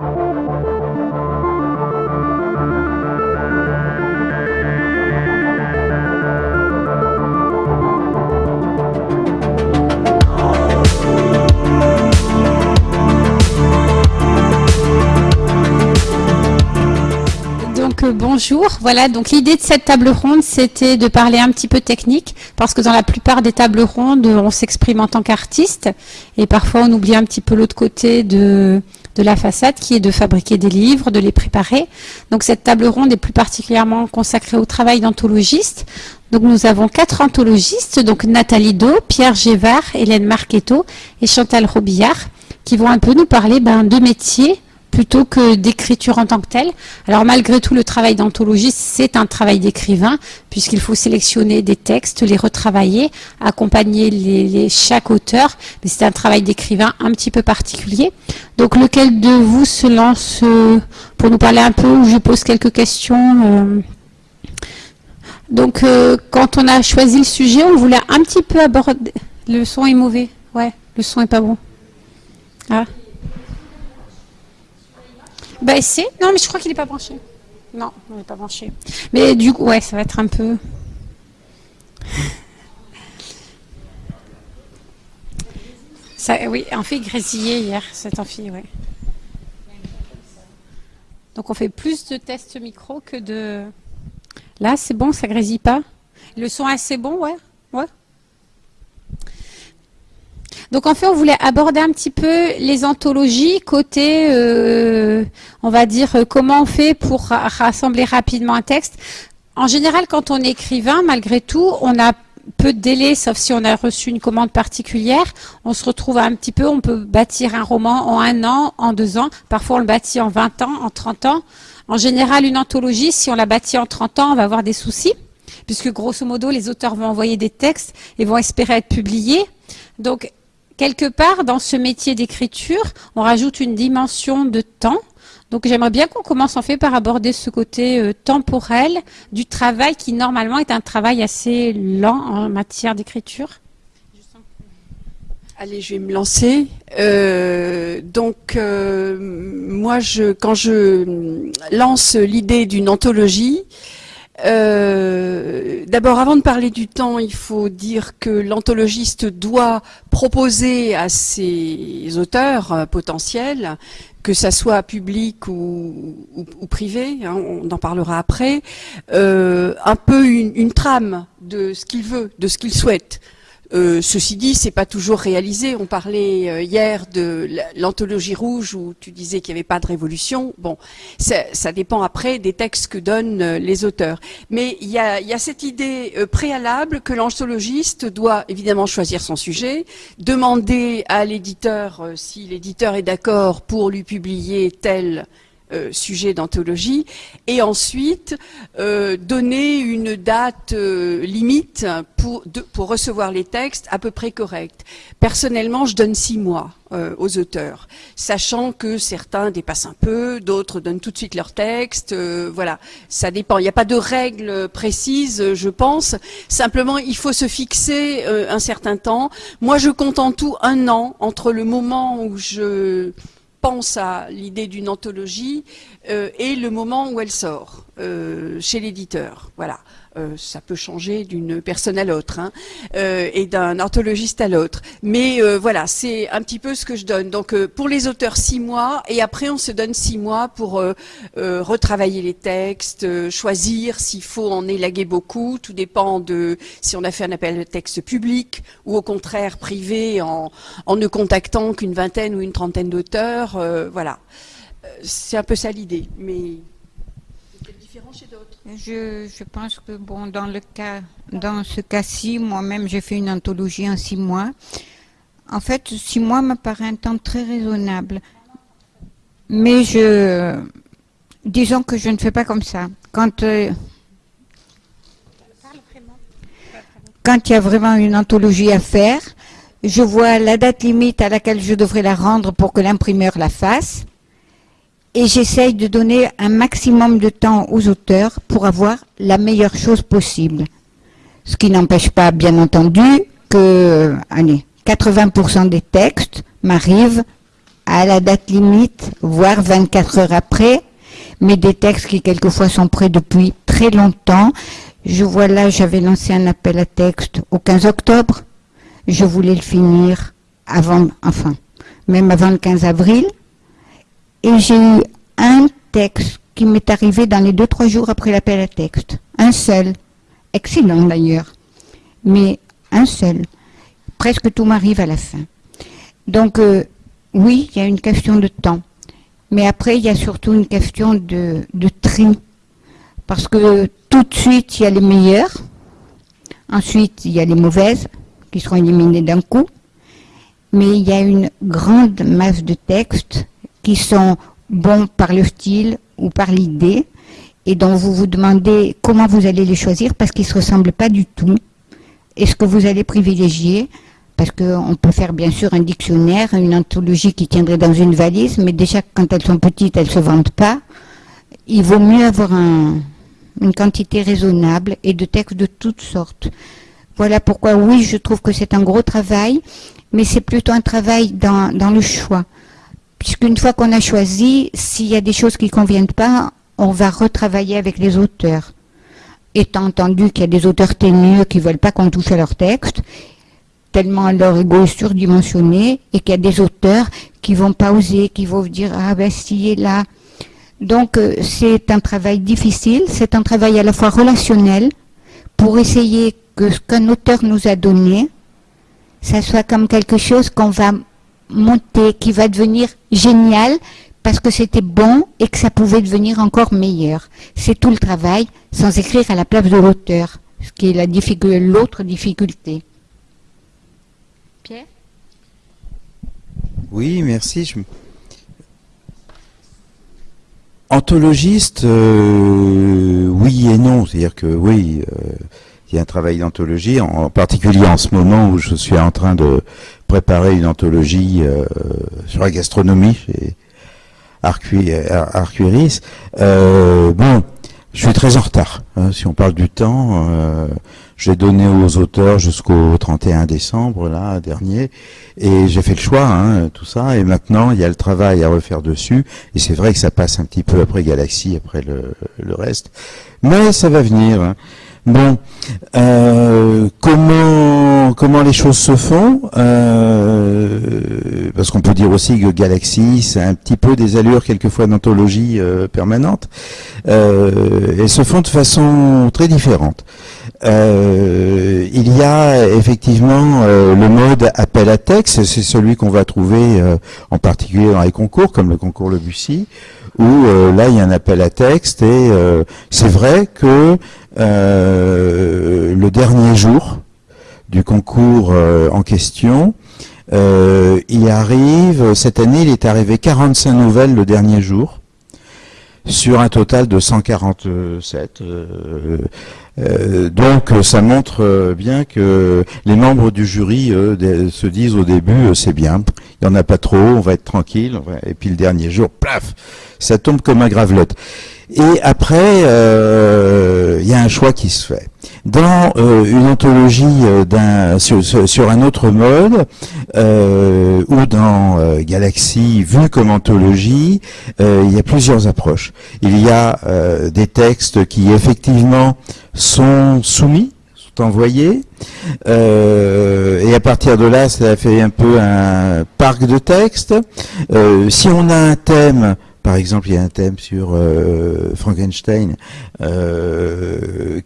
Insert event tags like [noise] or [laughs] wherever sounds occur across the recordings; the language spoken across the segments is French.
you bonjour. Voilà, donc l'idée de cette table ronde, c'était de parler un petit peu technique, parce que dans la plupart des tables rondes, on s'exprime en tant qu'artiste, et parfois on oublie un petit peu l'autre côté de, la façade, qui est de fabriquer des livres, de les préparer. Donc cette table ronde est plus particulièrement consacrée au travail d'anthologiste. Donc nous avons quatre anthologistes, donc Nathalie Do, Pierre Gévard, Hélène Marchetto et Chantal Robillard, qui vont un peu nous parler ben, de métiers plutôt que d'écriture en tant que telle. Alors malgré tout, le travail d'anthologiste, c'est un travail d'écrivain, puisqu'il faut sélectionner des textes, les retravailler, accompagner les, chaque auteur, mais c'est un travail d'écrivain un petit peu particulier. Donc lequel de vous se lance euh, pour nous parler un peu, je pose quelques questions euh. Donc euh, quand on a choisi le sujet, on voulait un petit peu aborder... Le son est mauvais, ouais, le son est pas bon. Ah. Bah c'est. Non, mais je crois qu'il n'est pas branché. Non, il n'est pas branché. Mais du coup, ouais, ça va être un peu... [laughs] Ça, oui, en fait grésiller hier, cette amphi, ouais. Donc on fait plus de tests micro que de... Là, c'est bon, ça grésille pas? Le son est assez bon, ouais Ouais donc en fait, on voulait aborder un petit peu les anthologies côté, euh, on va dire, euh, comment on fait pour rassembler rapidement un texte. En général, quand on est écrivain, malgré tout, on a peu de délai, sauf si on a reçu une commande particulière. On se retrouve un petit peu, on peut bâtir un roman en un an, en deux ans. Parfois, on le bâtit en 20 ans, en 30 ans. En général, une anthologie, si on la bâtit en 30 ans, on va avoir des soucis, puisque grosso modo, les auteurs vont envoyer des textes et vont espérer être publiés. Donc, quelque part, dans ce métier d'écriture, on rajoute une dimension de temps. Donc j'aimerais bien qu'on commence en fait par aborder ce côté euh, temporel du travail qui normalement est un travail assez lent en matière d'écriture. Allez, je vais me lancer. Euh, donc, euh, moi, je, quand je lance l'idée d'une anthologie, euh, d'abord, avant de parler du temps, il faut dire que l'anthologiste doit proposer à ses auteurs euh, potentiels, que ça soit public ou, privé, hein, on en parlera après, euh, un peu une trame de ce qu'il veut, de ce qu'il souhaite. Euh, ceci dit, c'est pas toujours réalisé. On parlait euh, hier de l'anthologie rouge où tu disais qu'il n'y avait pas de révolution. Bon, ça, dépend après des textes que donnent euh, les auteurs. Mais il y a, y a, cette idée préalable que l'anthologiste doit évidemment choisir son sujet, demander à l'éditeur si l'éditeur est d'accord pour lui publier tel euh, sujet d'anthologie, et ensuite euh, donner une date euh, limite pour, pour recevoir les textes à peu près corrects. Personnellement, je donne six mois aux auteurs, sachant que certains dépassent un peu, d'autres donnent tout de suite leur texte, voilà, ça dépend. Il n'y a pas de règle précise, je pense. Simplement, il faut se fixer un certain temps. Moi, je compte en tout un an entre le moment où je pense à l'idée d'une anthologie euh, et le moment où elle sort euh, chez l'éditeur. Voilà. Euh, ça peut changer d'une personne à l'autre hein, et d'un anthologiste à l'autre. Mais voilà, c'est un petit peu ce que je donne. Donc pour les auteurs, six mois, et après on se donne six mois pour retravailler les textes, choisir s'il faut en élaguer beaucoup. Tout dépend de si on a fait un appel de texte public ou au contraire privé en, en ne contactant qu'une vingtaine ou une trentaine d'auteurs. voilà c'est un peu ça l'idée, mais c'est différent chez d'autres. Je, pense que bon, dans le cas, dans ce cas-ci, moi-même, j'ai fait une anthologie en six mois. En fait, six mois me paraît un temps très raisonnable. Mais je, disons que je ne fais pas comme ça. Quand euh, quand il y a vraiment une anthologie à faire, je vois la date limite à laquelle je devrais la rendre pour que l'imprimeur la fasse et j'essaye de donner un maximum de temps aux auteurs pour avoir la meilleure chose possible. Ce qui n'empêche pas, bien entendu, que allez, 80% des textes m'arrivent à la date limite, voire 24 heures après, mais des textes qui quelquefois sont prêts depuis très longtemps. Je vois là, j'avais lancé un appel à texte au 15 octobre. Je voulais le finir avant, enfin, même avant le 15 avril. Et j'ai eu un texte qui m'est arrivé dans les deux, trois jours après l'appel à texte. Un seul. Excellent d'ailleurs. Mais un seul. Presque tout m'arrive à la fin. Donc, euh, oui, il y a une question de temps. Mais après, il y a surtout une question de, tri. Parce que tout de suite, il y a les meilleurs. Ensuite, il y a les mauvaises qui seront éliminées d'un coup. Mais il y a une grande masse de textes qui sont bons par le style ou par l'idée et dont vous vous demandez comment vous allez les choisir parce qu'ils ne se ressemblent pas du tout. Est-ce que vous allez privilégier? Parce qu'on peut faire bien sûr un dictionnaire, une anthologie qui tiendrait dans une valise, mais déjà quand elles sont petites, elles ne se vendent pas. Il vaut mieux avoir une quantité raisonnable et de textes de toutes sortes. Voilà pourquoi oui, je trouve que c'est un gros travail, mais c'est plutôt un travail dans, dans le choix. Puisqu'une fois qu'on a choisi, s'il y a des choses qui ne conviennent pas, on va retravailler avec les auteurs. Étant entendu qu'il y a des auteurs ténueux qui ne veulent pas qu'on touche à leur texte, tellement leur ego est surdimensionné, et qu'il y a des auteurs qui vont pas oser, qui vont dire « Ah ben si, est là ». Donc euh, c'est un travail difficile, c'est un travail à la fois relationnel, pour essayer que ce qu'un auteur nous a donné, ça soit comme quelque chose qu'on va monter, qui va devenir génial, parce que c'était bon et que ça pouvait devenir encore meilleur. C'est tout le travail, sans écrire à la place de l'auteur, ce qui est l'autre difficulté. Oui, merci. Anthologiste, euh, oui et non. C'est-à-dire que oui, euh, il y a un travail d'anthologie, en, particulier en ce moment où je suis en train de préparer une anthologie euh, sur la gastronomie chez Arcuiris. bon, je suis très en retard. Hein, si on parle du temps, j'ai donné aux auteurs jusqu'au 31 décembre, là, dernier, et j'ai fait le choix, hein, tout ça, et maintenant, il y a le travail à refaire dessus, et c'est vrai que ça passe un petit peu après Galaxy, après le, le reste, mais ça va venir. Hein. Bon, euh, comment comment les choses se font euh, Parce qu'on peut dire aussi que Galaxy, c'est un petit peu des allures quelquefois d'anthologie euh, permanente. Euh, elles se font de façon très différente. Il y a effectivement le mode appel à texte, c'est celui qu'on va trouver en particulier dans les concours, comme le concours Le Bussy, où là il y a un appel à texte et c'est vrai que le dernier jour du concours en question, il arrive, cette année il est arrivé 45 nouvelles le dernier jour, sur un total de 147. Euh, donc ça montre bien que les membres du jury se disent au début c'est bien, il n'y en a pas trop, on va être tranquille, et puis le dernier jour, plaf, ça tombe comme un gravelotte. Et après, euh, il y a un choix qui se fait. Dans euh, une anthologie d'un sur, un autre mode, ou dans Galaxy vu comme anthologie, il y a plusieurs approches. Il y a des textes qui effectivement sont soumis, envoyés, euh, et à partir de là, ça fait un peu un parc de textes. Euh, si on a un thème, par exemple, il y a un thème sur euh, Frankenstein,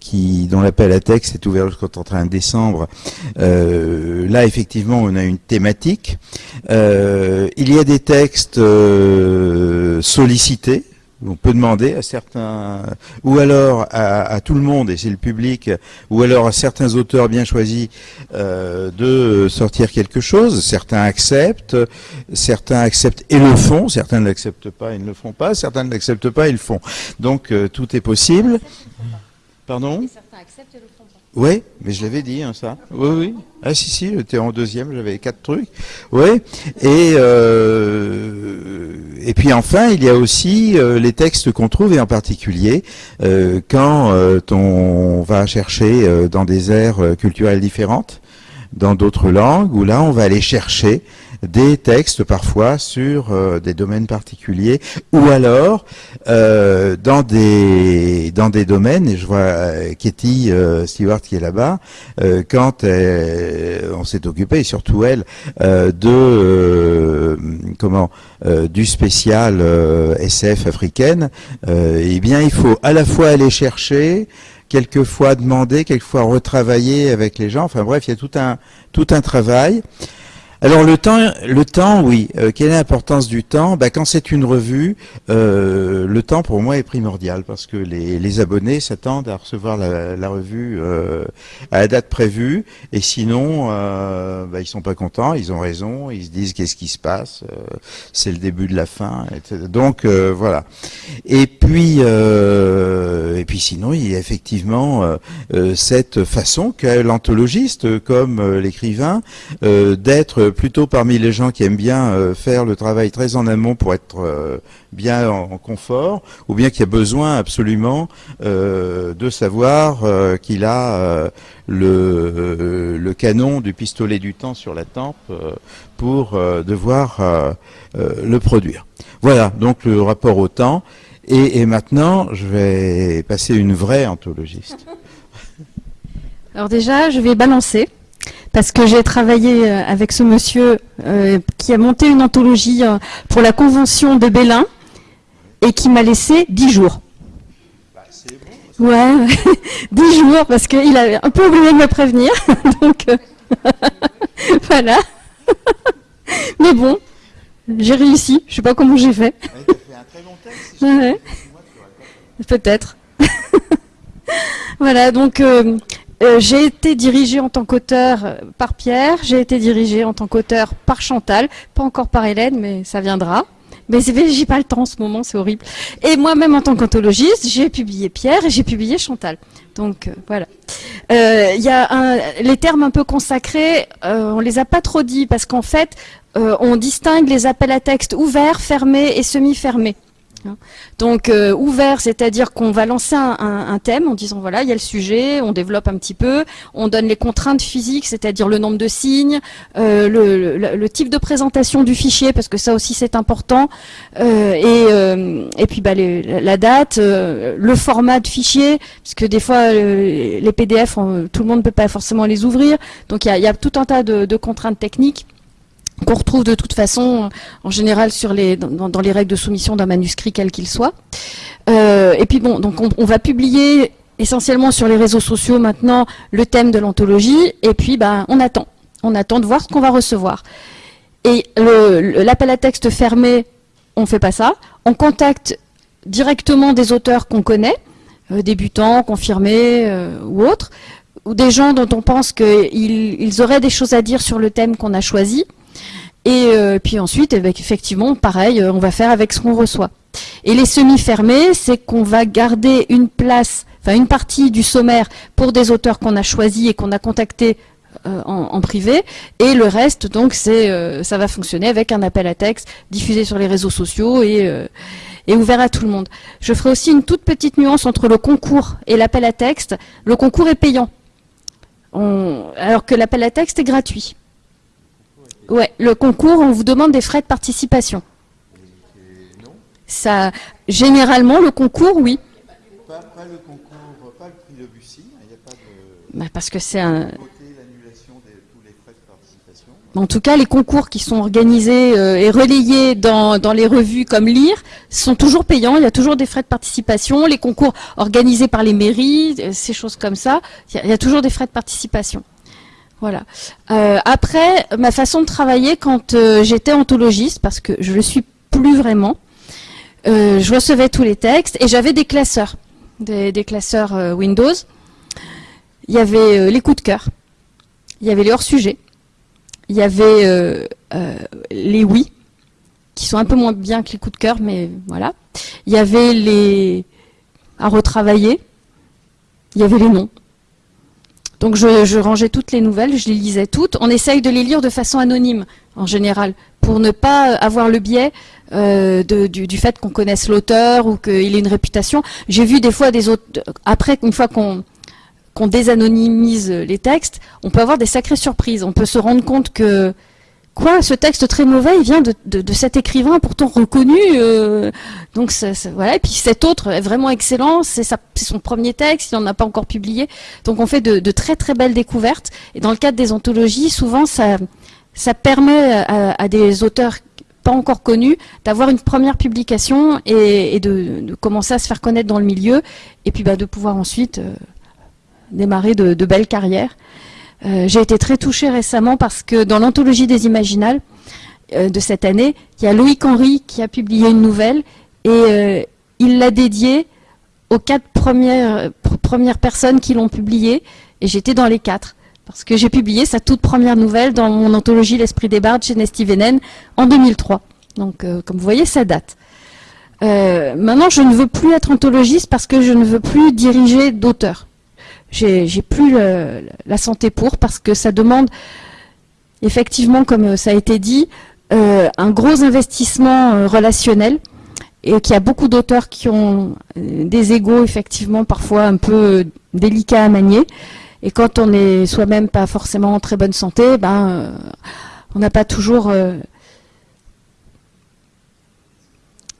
qui dont l'appel à texte est ouvert jusqu'au 31 décembre. là, effectivement, on a une thématique. il y a des textes sollicités, on peut demander à certains, ou alors à, tout le monde, et c'est le public, ou alors à certains auteurs bien choisis euh, de sortir quelque chose. Certains acceptent, certains acceptent et le font, certains ne l'acceptent pas et ne le font pas, certains ne l'acceptent pas et le font. Donc euh, tout est possible. Pardon? Oui, mais je l'avais dit, hein, ça. Oui, oui. Ah si, si, j'étais en deuxième, j'avais quatre trucs. Oui. Et euh, et puis enfin, il y a aussi euh, les textes qu'on trouve, et en particulier euh, quand euh, on va chercher dans des aires culturelles différentes, dans d'autres langues, où là, on va aller chercher des textes parfois sur des domaines particuliers, ou alors dans des dans des domaines. Et je vois Katie Stewart qui est là-bas. quand on s'est occupé, surtout elle, de comment du spécial SF africaine, eh bien il faut à la fois aller chercher quelquefois demander, quelquefois retravailler avec les gens. Enfin bref, il y a tout un, tout un travail. Alors le temps, le temps, oui. Euh, quelle est l'importance du temps? Bah, Quand c'est une revue, euh, le temps pour moi est primordial parce que les, abonnés s'attendent à recevoir la, revue euh, à la date prévue et sinon bah, ils sont pas contents, ils ont raison, ils se disent qu'est-ce qui se passe, c'est le début de la fin, etc. Donc voilà. Et puis et puis sinon il y a effectivement cette façon qu'a l'anthologiste comme l'écrivain d'être plutôt parmi les gens qui aiment bien euh, faire le travail très en amont pour être euh, bien en, confort, ou bien qui a besoin absolument euh, de savoir qu'il a le, canon du pistolet du temps sur la tempe pour devoir le produire. Voilà donc le rapport au temps. Et maintenant, je vais passer une vraie anthologiste. [laughs] Alors déjà, je vais balancer parce que j'ai travaillé euh, avec ce monsieur euh, qui a monté une anthologie euh, pour la convention de Bélin et qui m'a laissé dix jours. Bah, ouais, [laughs] dix jours parce qu'il avait un peu oublié de me prévenir. [laughs] Donc [laughs] voilà. Mais bon, j'ai réussi. Je sais pas comment j'ai fait. Peut-être. voilà, donc euh, j'ai été dirigée en tant qu'auteur euh, par Pierre, j'ai été dirigée en tant qu'auteur par Chantal, pas encore par Hélène, mais ça viendra. Mais j'ai pas le temps en ce moment, c'est horrible. Et moi-même en tant qu'anthologiste, j'ai publié Pierre et j'ai publié Chantal. Donc euh, voilà. Il y a un, les termes un peu consacrés, on les a pas trop dit parce qu'en fait, on distingue les appels à texte ouverts, fermés et semi-fermés. Hein. Donc euh, ouvert, c'est-à-dire qu'on va lancer un, thème en disant voilà, il y a le sujet, on développe un petit peu, on donne les contraintes physiques, c'est-à-dire le nombre de signes, euh, le, type de présentation du fichier, parce que ça aussi c'est important, euh, et, puis bah, la date, le format de fichier, parce que des fois les PDF, tout le monde ne peut pas forcément les ouvrir, donc il y a, tout un tas de contraintes techniques qu'on retrouve de toute façon en général dans, les règles de soumission d'un manuscrit quel qu'il soit. Euh, et puis bon, donc on, va publier essentiellement sur les réseaux sociaux maintenant le thème de l'anthologie et puis ben, on attend. On attend de voir ce qu'on va recevoir. Et l'appel à texte fermé, on ne fait pas ça. On contacte directement des auteurs qu'on connaît, euh, débutants, confirmés euh, ou autres, ou des gens dont on pense qu'ils auraient des choses à dire sur le thème qu'on a choisi. Et euh, puis ensuite, eh effectivement, pareil, euh, on va faire avec ce qu'on reçoit. Et les semi-fermés, c'est qu'on va garder une place, enfin une partie du sommaire pour des auteurs qu'on a choisis et qu'on a contactés euh, en, privé, et le reste, donc, c'est, ça va fonctionner avec un appel à texte diffusé sur les réseaux sociaux et ouvert à tout le monde. Je ferai aussi une toute petite nuance entre le concours et l'appel à texte. Le concours est payant, alors que l'appel à texte est gratuit. Ouais, le concours, on vous demande des frais de participation. Ça, généralement, le concours, oui. Pas, le concours, pas le prix de Bussy, il n'y a pas de... Bah parce que c'est un... En tout cas, les concours qui sont organisés euh, et relayés dans, dans, les revues comme Lire sont toujours payants. Il y a toujours des frais de participation. Les concours organisés par les mairies, euh, ces choses comme ça, il y a toujours des frais de participation. Voilà. Euh, après, ma façon de travailler quand euh, j'étais anthologiste, parce que je ne le suis plus vraiment, euh, je recevais tous les textes et j'avais des classeurs, des, classeurs Windows. Il y avait les coups de cœur, il y avait les hors-sujets, il y avait les oui, qui sont un peu moins bien que les coups de cœur, mais voilà. Il y avait les à retravailler, il y avait les noms. Donc je, rangeais toutes les nouvelles, je les lisais toutes. On essaye de les lire de façon anonyme, en général, pour ne pas avoir le biais euh, du, fait qu'on connaisse l'auteur ou qu'il ait une réputation. J'ai vu des fois des autres, après, une fois qu'on qu'on désanonymise les textes, on peut avoir des sacrées surprises. On peut se rendre compte que quoi, ce texte très mauvais, il vient de, de, cet écrivain pourtant reconnu. Euh, donc voilà. Et puis cet autre est vraiment excellent. C'est son premier texte. Il n'en a pas encore publié. Donc on fait de, très très belles découvertes. Et dans le cadre des anthologies, souvent ça ça permet à, des auteurs pas encore connus d'avoir une première publication et, de, commencer à se faire connaître dans le milieu. Et puis bah, de pouvoir ensuite euh, démarrer de belles carrières. Euh, j'ai été très touchée récemment parce que dans l'anthologie des Imaginales euh, de cette année, il y a Loïc Henry qui a publié une nouvelle et euh, il l'a dédiée aux quatre premières, personnes qui l'ont publiée et j'étais dans les quatre parce que j'ai publié sa toute première nouvelle dans mon anthologie L'Esprit des Bardes chez Nesty Venen en 2003. Donc, comme vous voyez, ça date. maintenant, je ne veux plus être anthologiste parce que je ne veux plus diriger d'auteurs j'ai plus la santé pour parce que ça demande effectivement, comme ça a été dit, euh, un gros investissement euh, relationnel et qu'il y a beaucoup d'auteurs qui ont euh, des égaux effectivement parfois un peu délicats à manier. Et quand on est soi-même pas forcément en très bonne santé, ben on n'a pas toujours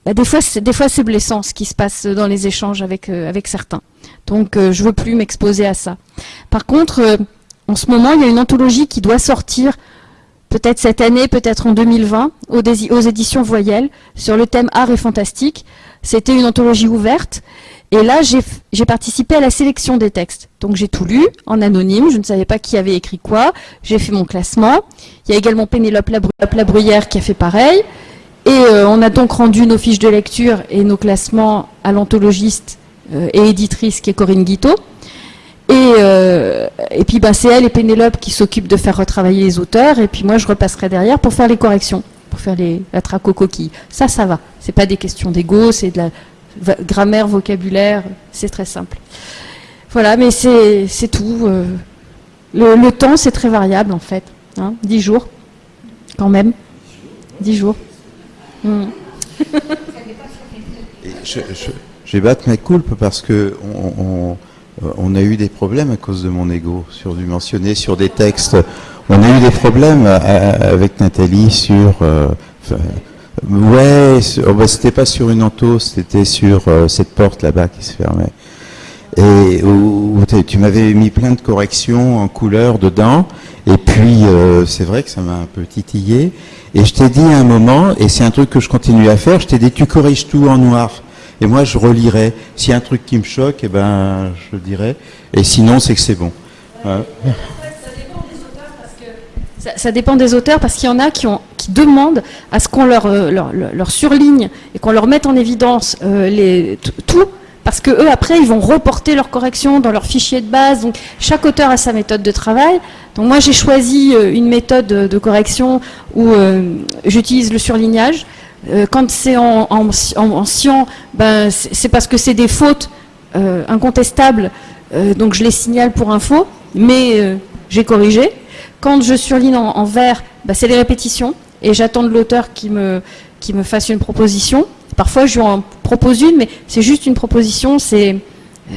des fois, des fois, c'est blessant ce qui se passe dans les échanges avec avec certains. Donc, euh, je ne veux plus m'exposer à ça. Par contre, euh, en ce moment, il y a une anthologie qui doit sortir peut-être cette année, peut-être en 2020, aux, éditions Voyelles, sur le thème art et fantastique. C'était une anthologie ouverte. Et là, j'ai participé à la sélection des textes. Donc j'ai tout lu, en anonyme, je ne savais pas qui avait écrit quoi. J'ai fait mon classement. Il y a également Pénélope Labruyère qui a fait pareil. Et euh, on a donc rendu nos fiches de lecture et nos classements à l'anthologiste et éditrice qui est Corinne Guiteau. Et, euh, et puis bah, c'est elle et Pénélope qui s'occupent de faire retravailler les auteurs, et puis moi je repasserai derrière pour faire les corrections, pour faire les, la traque aux coquilles. Ça, ça va. C'est pas des questions d'ego, c'est de la grammaire, vocabulaire, c'est très simple. Voilà, mais c'est tout. Euh. le, temps, c'est très variable en fait. Hein, 10 jours, quand même. 10 jours. Hmm. [laughs] je, je vais battre ma coulpe parce que on, a eu des problèmes à cause de mon ego sur du mentionné sur des textes. On a eu des problèmes avec Nathalie sur. Euh, ouais, oh, bah, c'était pas sur une entos, c'était sur euh, cette porte là-bas qui se fermait. Et tu m'avais mis plein de corrections en couleur dedans. Et puis, euh, c'est vrai que ça m'a un peu titillé. Et je t'ai dit à un moment, et c'est un truc que je continue à faire, je t'ai dit, tu corriges tout en noir. Et moi, je relirai. S'il y a un truc qui me choque, eh ben, je le dirai. Et sinon, c'est que c'est bon. Ça, dépend des auteurs parce qu'il y en a qui, ont, qui demandent à ce qu'on leur, euh, leur, leur, surligne et qu'on leur mette en évidence euh, les, tout, parce que eux après ils vont reporter leurs corrections dans leur fichier de base. Donc chaque auteur a sa méthode de travail. Donc moi j'ai choisi euh, une méthode de correction où j'utilise le surlignage. Euh, quand c'est en, en, en, ben, c'est parce que c'est des fautes euh, incontestables, euh, donc je les signale pour info, mais j'ai corrigé. Quand je surligne en, vert, ben, c'est les répétitions, et j'attends de l'auteur qui me, qui me fasse une proposition. Parfois, je lui en propose une, mais c'est juste une proposition, c'est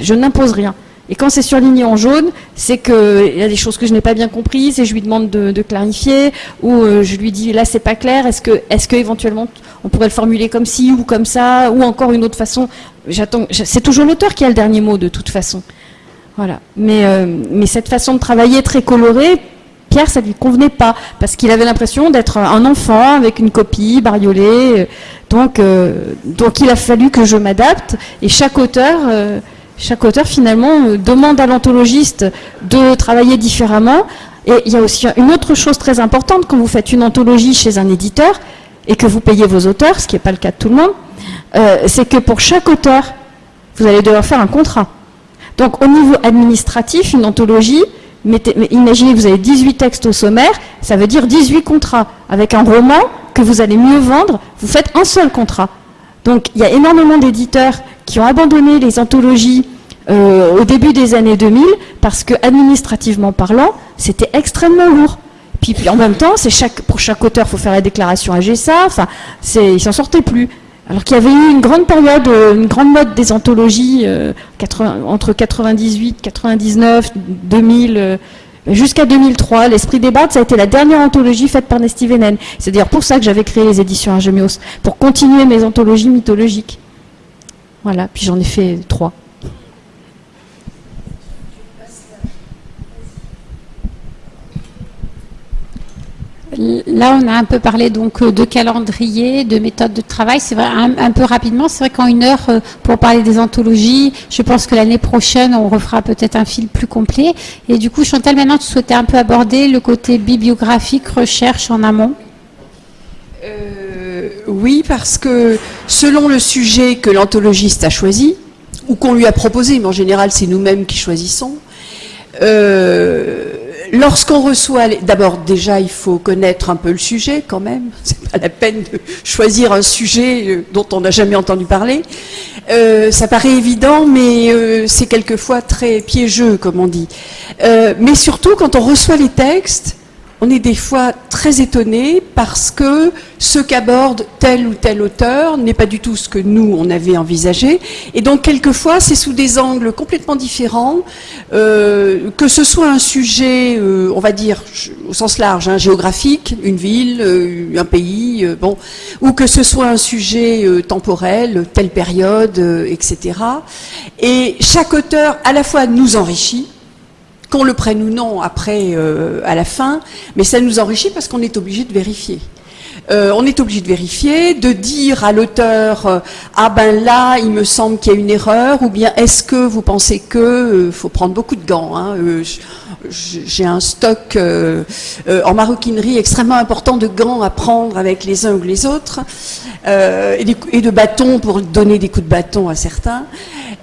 je n'impose rien. Et quand c'est surligné en jaune, c'est qu'il y a des choses que je n'ai pas bien comprises et je lui demande de, clarifier, ou je lui dis là c'est pas clair, est-ce que, est-ce que éventuellement on pourrait le formuler comme ci ou comme ça, ou encore une autre façon. J'attends. C'est toujours l'auteur qui a le dernier mot de toute façon. Voilà. Mais, euh, mais cette façon de travailler très colorée, Pierre, ça lui convenait pas, parce qu'il avait l'impression d'être un enfant avec une copie bariolée. Donc, euh, donc il a fallu que je m'adapte. Et chaque auteur, euh, chaque auteur finalement demande à l'anthologiste de travailler différemment. Et il y a aussi une autre chose très importante quand vous faites une anthologie chez un éditeur, et que vous payez vos auteurs, ce qui n'est pas le cas de tout le monde, euh, c'est que pour chaque auteur, vous allez devoir faire un contrat. Donc au niveau administratif, une anthologie, imaginez que vous avez 18 textes au sommaire, ça veut dire 18 contrats. Avec un roman que vous allez mieux vendre, vous faites un seul contrat. Donc il y a énormément d'éditeurs qui ont abandonné les anthologies euh, au début des années 2000 parce que administrativement parlant, c'était extrêmement lourd. Puis, en même temps, pour chaque auteur, il faut faire la déclaration à GESA. Enfin, il s'en sortait plus. Alors qu'il y avait eu une grande période, euh, une grande mode des anthologies euh, entre 98, 99, 2000, Jusqu'à 2003, l'Esprit des Bardes, ça a été la dernière anthologie faite par Nesty Venen. C'est d'ailleurs pour ça que j'avais créé les éditions Argemios, pour continuer mes anthologies mythologiques. Voilà, puis j'en ai fait trois. Là, on a un peu parlé donc euh, de calendrier, de méthode de travail. C'est vrai, un, peu rapidement. C'est vrai qu'en une heure, euh, pour parler des anthologies, je pense que l'année prochaine, on refera peut-être un fil plus complet. Et du coup, Chantal, maintenant, tu souhaitais un peu aborder le côté bibliographique, recherche en amont euh, Oui, parce que selon le sujet que l'anthologiste a choisi, ou qu'on lui a proposé, mais en général, c'est nous-mêmes qui choisissons, lorsqu'on reçoit, d'abord déjà il faut connaître un peu le sujet quand même, [laughs] c'est pas la peine de choisir un sujet euh, dont on n'a jamais entendu parler. Euh, ça paraît évident, mais euh, c'est quelquefois très piégeux, comme on dit. mais surtout, quand on reçoit les textes, on est des fois très étonné parce que ce qu'aborde tel ou tel auteur n'est pas du tout ce que nous, on avait envisagé. Et donc, quelquefois, c'est sous des angles complètement différents, euh, que ce soit un sujet, euh, on va dire, au sens large, hein, géographique, une ville, euh, un pays, bon, ou que ce soit un sujet temporel, telle période, etc. Et chaque auteur, à la fois, nous enrichit, qu'on le prenne ou non après, euh, à la fin, mais ça nous enrichit parce qu'on est obligé de vérifier. Euh, on est obligé de vérifier, de dire à l'auteur euh, ah ben là il me semble qu'il y a une erreur ou bien est-ce que vous pensez que faut prendre beaucoup de gants hein, j'ai un stock en maroquinerie extrêmement important de gants à prendre avec les uns ou les autres et, de bâtons pour donner des coups de bâton à certains.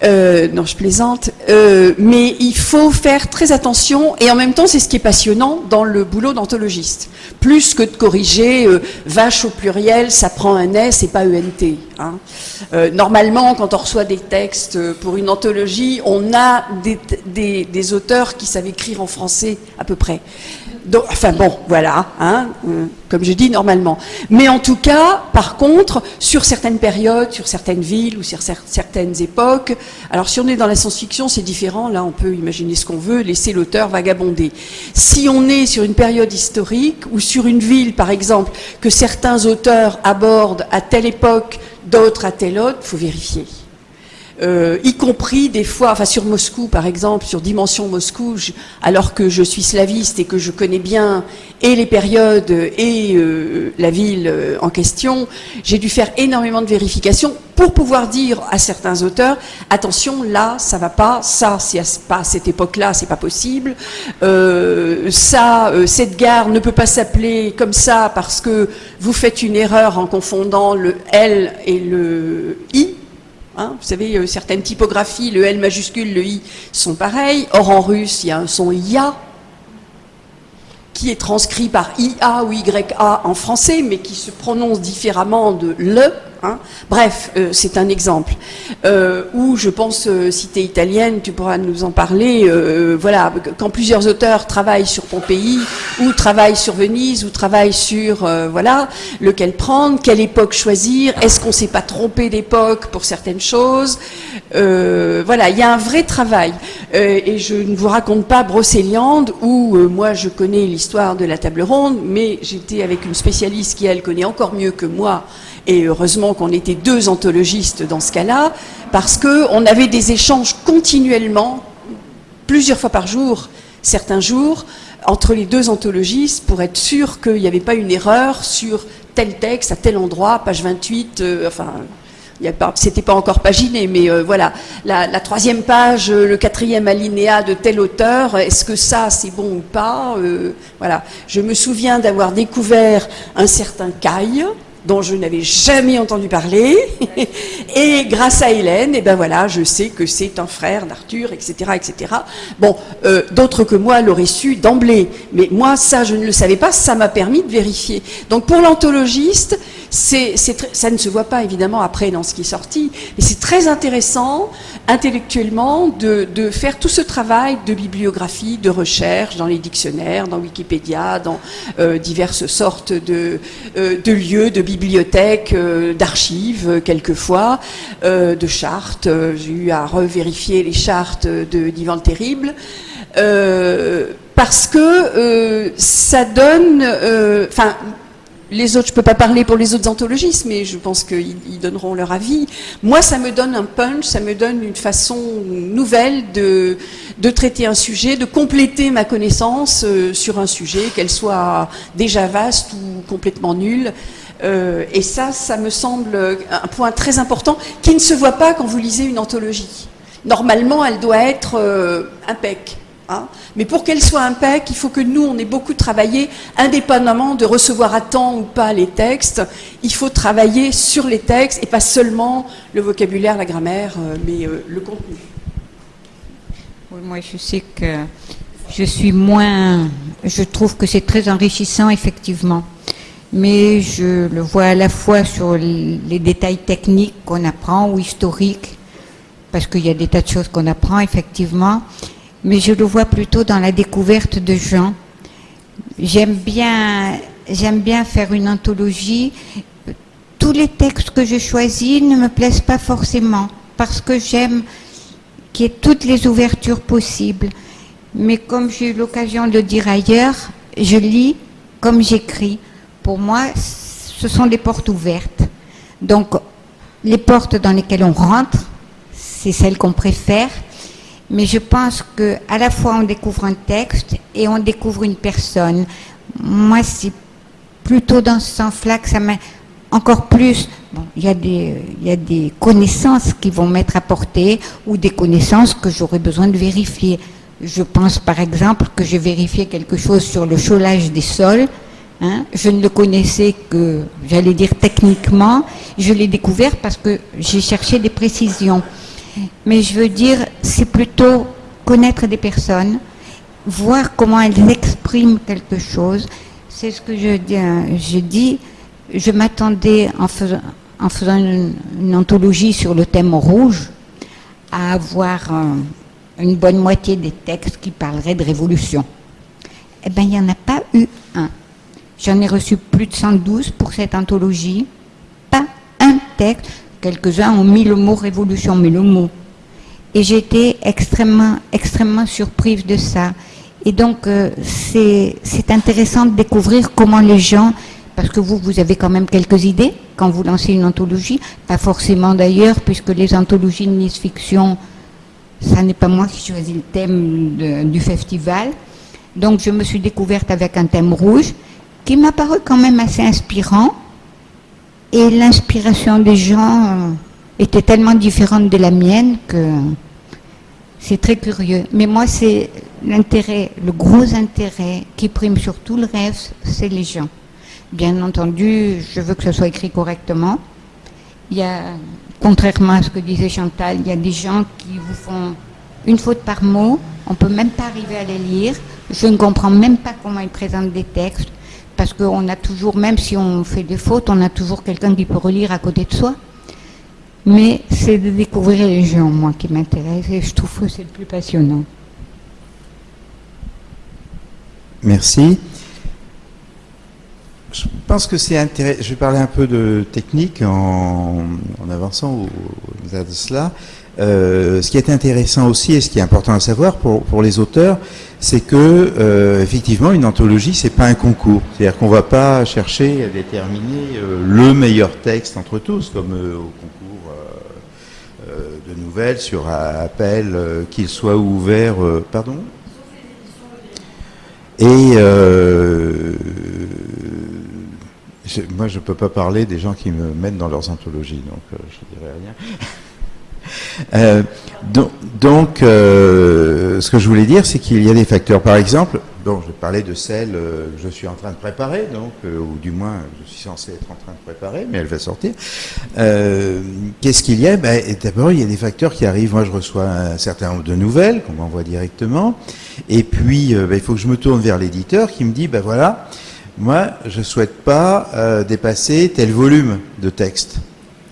Euh, non, je plaisante. Euh, mais il faut faire très attention, et en même temps, c'est ce qui est passionnant dans le boulot d'anthologiste. Plus que de corriger euh, vache au pluriel, ça prend un S et pas ENT. Hein. normalement, quand on reçoit des textes pour une anthologie, on a des, des auteurs qui savent écrire en français à peu près enfin bon, voilà, hein, euh, comme je dis normalement. Mais en tout cas, par contre, sur certaines périodes, sur certaines villes ou sur certaines époques, alors si on est dans la science-fiction, c'est différent, là on peut imaginer ce qu'on veut, laisser l'auteur vagabonder. Si on est sur une période historique ou sur une ville, par exemple, que certains auteurs abordent à telle époque, d'autres à telle autre, faut vérifier. Euh, y compris des fois, enfin sur Moscou par exemple, sur Dimension Moscou, alors que je suis slaviste et que je connais bien et les périodes et euh, la ville euh, en question, j'ai dû faire énormément de vérifications pour pouvoir dire à certains auteurs, attention, là, ça va pas, ça, c'est pas à cette époque-là, c'est pas possible, ça, cette gare ne peut pas s'appeler comme ça parce que vous faites une erreur en confondant le L et le I, Hein, vous savez, certaines typographies, le L majuscule, le I sont pareils. Or, en russe, il y a un son IA qui est transcrit par IA ou YA en français, mais qui se prononce différemment de le. Hein. Bref, euh, c'est un exemple. Euh, où je pense, euh, cité italienne, tu pourras nous en parler, voilà, quand plusieurs auteurs travaillent sur Pompéi, ou travaillent sur Venise, ou travaillent sur, voilà, lequel prendre, quelle époque choisir, est-ce qu'on ne s'est pas trompé d'époque pour certaines choses Voilà, il y a un vrai travail. et je ne vous raconte pas Brocéliande, où moi je connais l'histoire de la table ronde, mais j'étais avec une spécialiste qui, elle, connaît encore mieux que moi, et heureusement qu'on était deux anthologistes dans ce cas-là, parce qu'on avait des échanges continuellement, plusieurs fois par jour, certains jours, entre les deux anthologistes pour être sûr qu'il n'y avait pas une erreur sur tel texte à tel endroit, page 28, euh, enfin, c'était pas encore paginé, mais euh, voilà, la, troisième page, euh, le quatrième alinéa de tel auteur, est-ce que ça c'est bon ou pas Voilà, je me souviens d'avoir découvert un certain Caille, dont je n'avais jamais entendu parler. [laughs] et grâce à Hélène, et eh ben voilà, je sais que c'est un frère d'Arthur, etc., etc. Bon, euh, d'autres que moi l'auraient su d'emblée, mais moi ça je ne le savais pas, ça m'a permis de vérifier. Donc pour l'anthologiste, c'est, ça ne se voit pas évidemment après dans ce qui est sorti, mais c'est très intéressant intellectuellement de, faire tout ce travail de bibliographie, de recherche dans les dictionnaires, dans Wikipédia, dans euh, diverses sortes de, euh, de lieux, de bibliothèques, euh, d'archives quelquefois, de chartes. J'ai eu à revérifier les chartes de d'Ivan le Terrible parce que ça donne, enfin les autres, je peux pas parler pour les autres anthologistes, mais je pense qu'ils donneront leur avis. Moi, ça me donne un punch, ça me donne une façon nouvelle de, de traiter un sujet, de compléter ma connaissance euh, sur un sujet, qu'elle soit déjà vaste ou complètement nulle. Euh, et ça, ça me semble un point très important qui ne se voit pas quand vous lisez une anthologie. Normalement, elle doit être euh, impec. Hein. Mais pour qu'elle soit impec, il faut que nous, on ait beaucoup travaillé, indépendamment de recevoir à temps ou pas les textes. Il faut travailler sur les textes et pas seulement le vocabulaire, la grammaire, euh, mais euh, le contenu. moi, je sais que je suis moins... Je trouve que c'est très enrichissant, effectivement. Mais je le vois à la fois sur les détails techniques qu'on apprend ou historiques, parce qu'il y a des tas de choses qu'on apprend, effectivement mais je le vois plutôt dans la découverte de gens. J'aime bien, j'aime bien faire une anthologie. Tous les textes que je choisis ne me plaisent pas forcément, parce que j'aime qu'il y ait toutes les ouvertures possibles. Mais comme j'ai eu l'occasion de le dire ailleurs, je lis comme j'écris. Pour moi, ce sont des portes ouvertes. Donc, les portes dans lesquelles on rentre, c'est celles qu'on préfère mais je pense que à la fois on découvre un texte et on découvre une personne. Moi, c'est plutôt dans ce sens-là que ça m'a encore plus. Bon, il y, a des, connaissances qui vont m'être apportées ou des connaissances que j'aurais besoin de vérifier. Je pense par exemple que j'ai vérifié quelque chose sur le cholage des sols. Hein. Je ne le connaissais que, j'allais dire techniquement. Je l'ai découvert parce que j'ai cherché des précisions. Mais je veux dire, c'est plutôt connaître des personnes, voir comment elles expriment quelque chose. C'est ce que je dis. Je, dis, je m'attendais en faisant, en faisant une, anthologie sur le thème rouge à avoir une bonne moitié des textes qui parleraient de révolution. Eh bien, il n'y en a pas eu un. J'en ai reçu plus de 112 pour cette anthologie. Pas un texte. Quelques-uns ont mis le mot révolution, mais le mot. Et été extrêmement, extrêmement surprise de ça. Et donc, euh, c'est intéressant de découvrir comment les gens, parce que vous, vous avez quand même quelques idées quand vous lancez une anthologie, pas forcément d'ailleurs, puisque les anthologies de Nice Fiction, ça n'est pas moi qui choisis le thème du festival. Donc, je me suis découverte avec un thème rouge qui m'a paru quand même assez inspirant et l'inspiration des gens était tellement différente de la mienne que c'est très curieux. Mais moi, c'est l'intérêt, le gros intérêt qui prime sur tout le reste, c'est les gens. Bien entendu, je veux que ce soit écrit correctement. Il y a, contrairement à ce que disait Chantal, il y a des gens qui vous font une faute par mot, on ne peut même pas arriver à les lire. Je ne comprends même pas comment ils présentent des textes parce qu'on a toujours, même si on fait des fautes, on a toujours quelqu'un qui peut relire à côté de soi. Mais c'est de découvrir les gens, moi, qui m'intéresse, et je trouve que c'est le plus passionnant. Merci. Je pense que c'est intéressant. Je vais parler un peu de technique en, avançant au, de cela. Euh, ce qui est intéressant aussi et ce qui est important à savoir pour, pour les auteurs, c'est que euh, effectivement une anthologie c'est pas un concours, c'est-à-dire qu'on va pas chercher à déterminer euh, le meilleur texte entre tous comme au concours de nouvelles sur appel qu'il soit ouvert, pardon? Et moi je peux pas parler des gens qui me mettent dans leurs anthologies, donc je dirais rien. [laughs] Euh, donc, euh, ce que je voulais dire, c'est qu'il y a des facteurs. Par exemple, bon, je parlais de celle euh, que je suis en train de préparer, donc, ou du moins, je suis censé être en train de préparer, mais elle va sortir. Qu'est-ce qu'il y a? Ben, D'abord, il y a des facteurs qui arrivent. Moi, je reçois un certain nombre de nouvelles qu'on m'envoie directement. Et puis, ben, il faut que je me tourne vers l'éditeur qui me dit, ben voilà, moi, je souhaite pas dépasser tel volume de texte.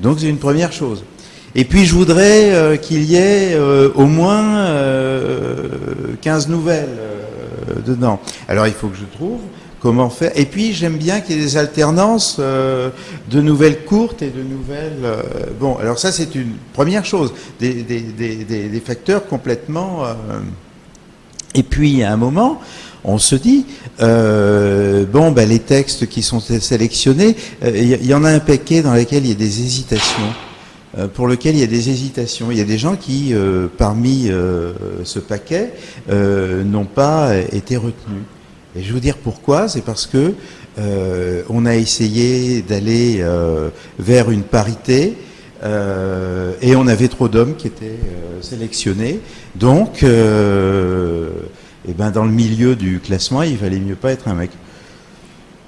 Donc, c'est une première chose. Et puis je voudrais euh, qu'il y ait euh, au moins 15 euh, nouvelles dedans. Alors il faut que je trouve comment faire. Et puis j'aime bien qu'il y ait des alternances de nouvelles courtes et de nouvelles... bon, alors ça c'est une première chose, des, des, des, facteurs complètement Et puis, à un moment, on se dit, euh, bon, ben, les textes qui sont sélectionnés, il euh, y, en a un paquet dans lesquels il y a des hésitations. Euh, pour lequel il y a des hésitations. Il y a des gens qui, euh, parmi euh, ce paquet, n'ont pas été retenus. Et je vais vous dire pourquoi. C'est parce que on a essayé d'aller vers une parité et on avait trop d'hommes qui étaient sélectionnés. Donc, eh ben, dans le milieu du classement, il valait mieux pas être un mec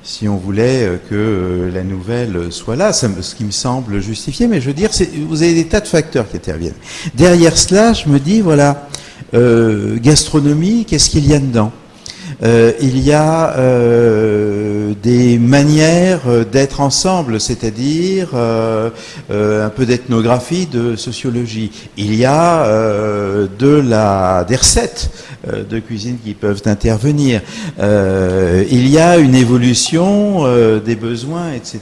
si on voulait euh, que euh, la nouvelle soit là, ce qui me semble justifié, mais je veux dire, vous avez des tas de facteurs qui interviennent. Derrière cela, je me dis, voilà, euh, gastronomie, qu'est-ce qu'il y a dedans? Euh, il y a euh, des manières d'être ensemble, c'est-à-dire euh, un peu d'ethnographie, de sociologie. Il y a de la, des recettes de cuisine qui peuvent intervenir. il y a une évolution des besoins, etc.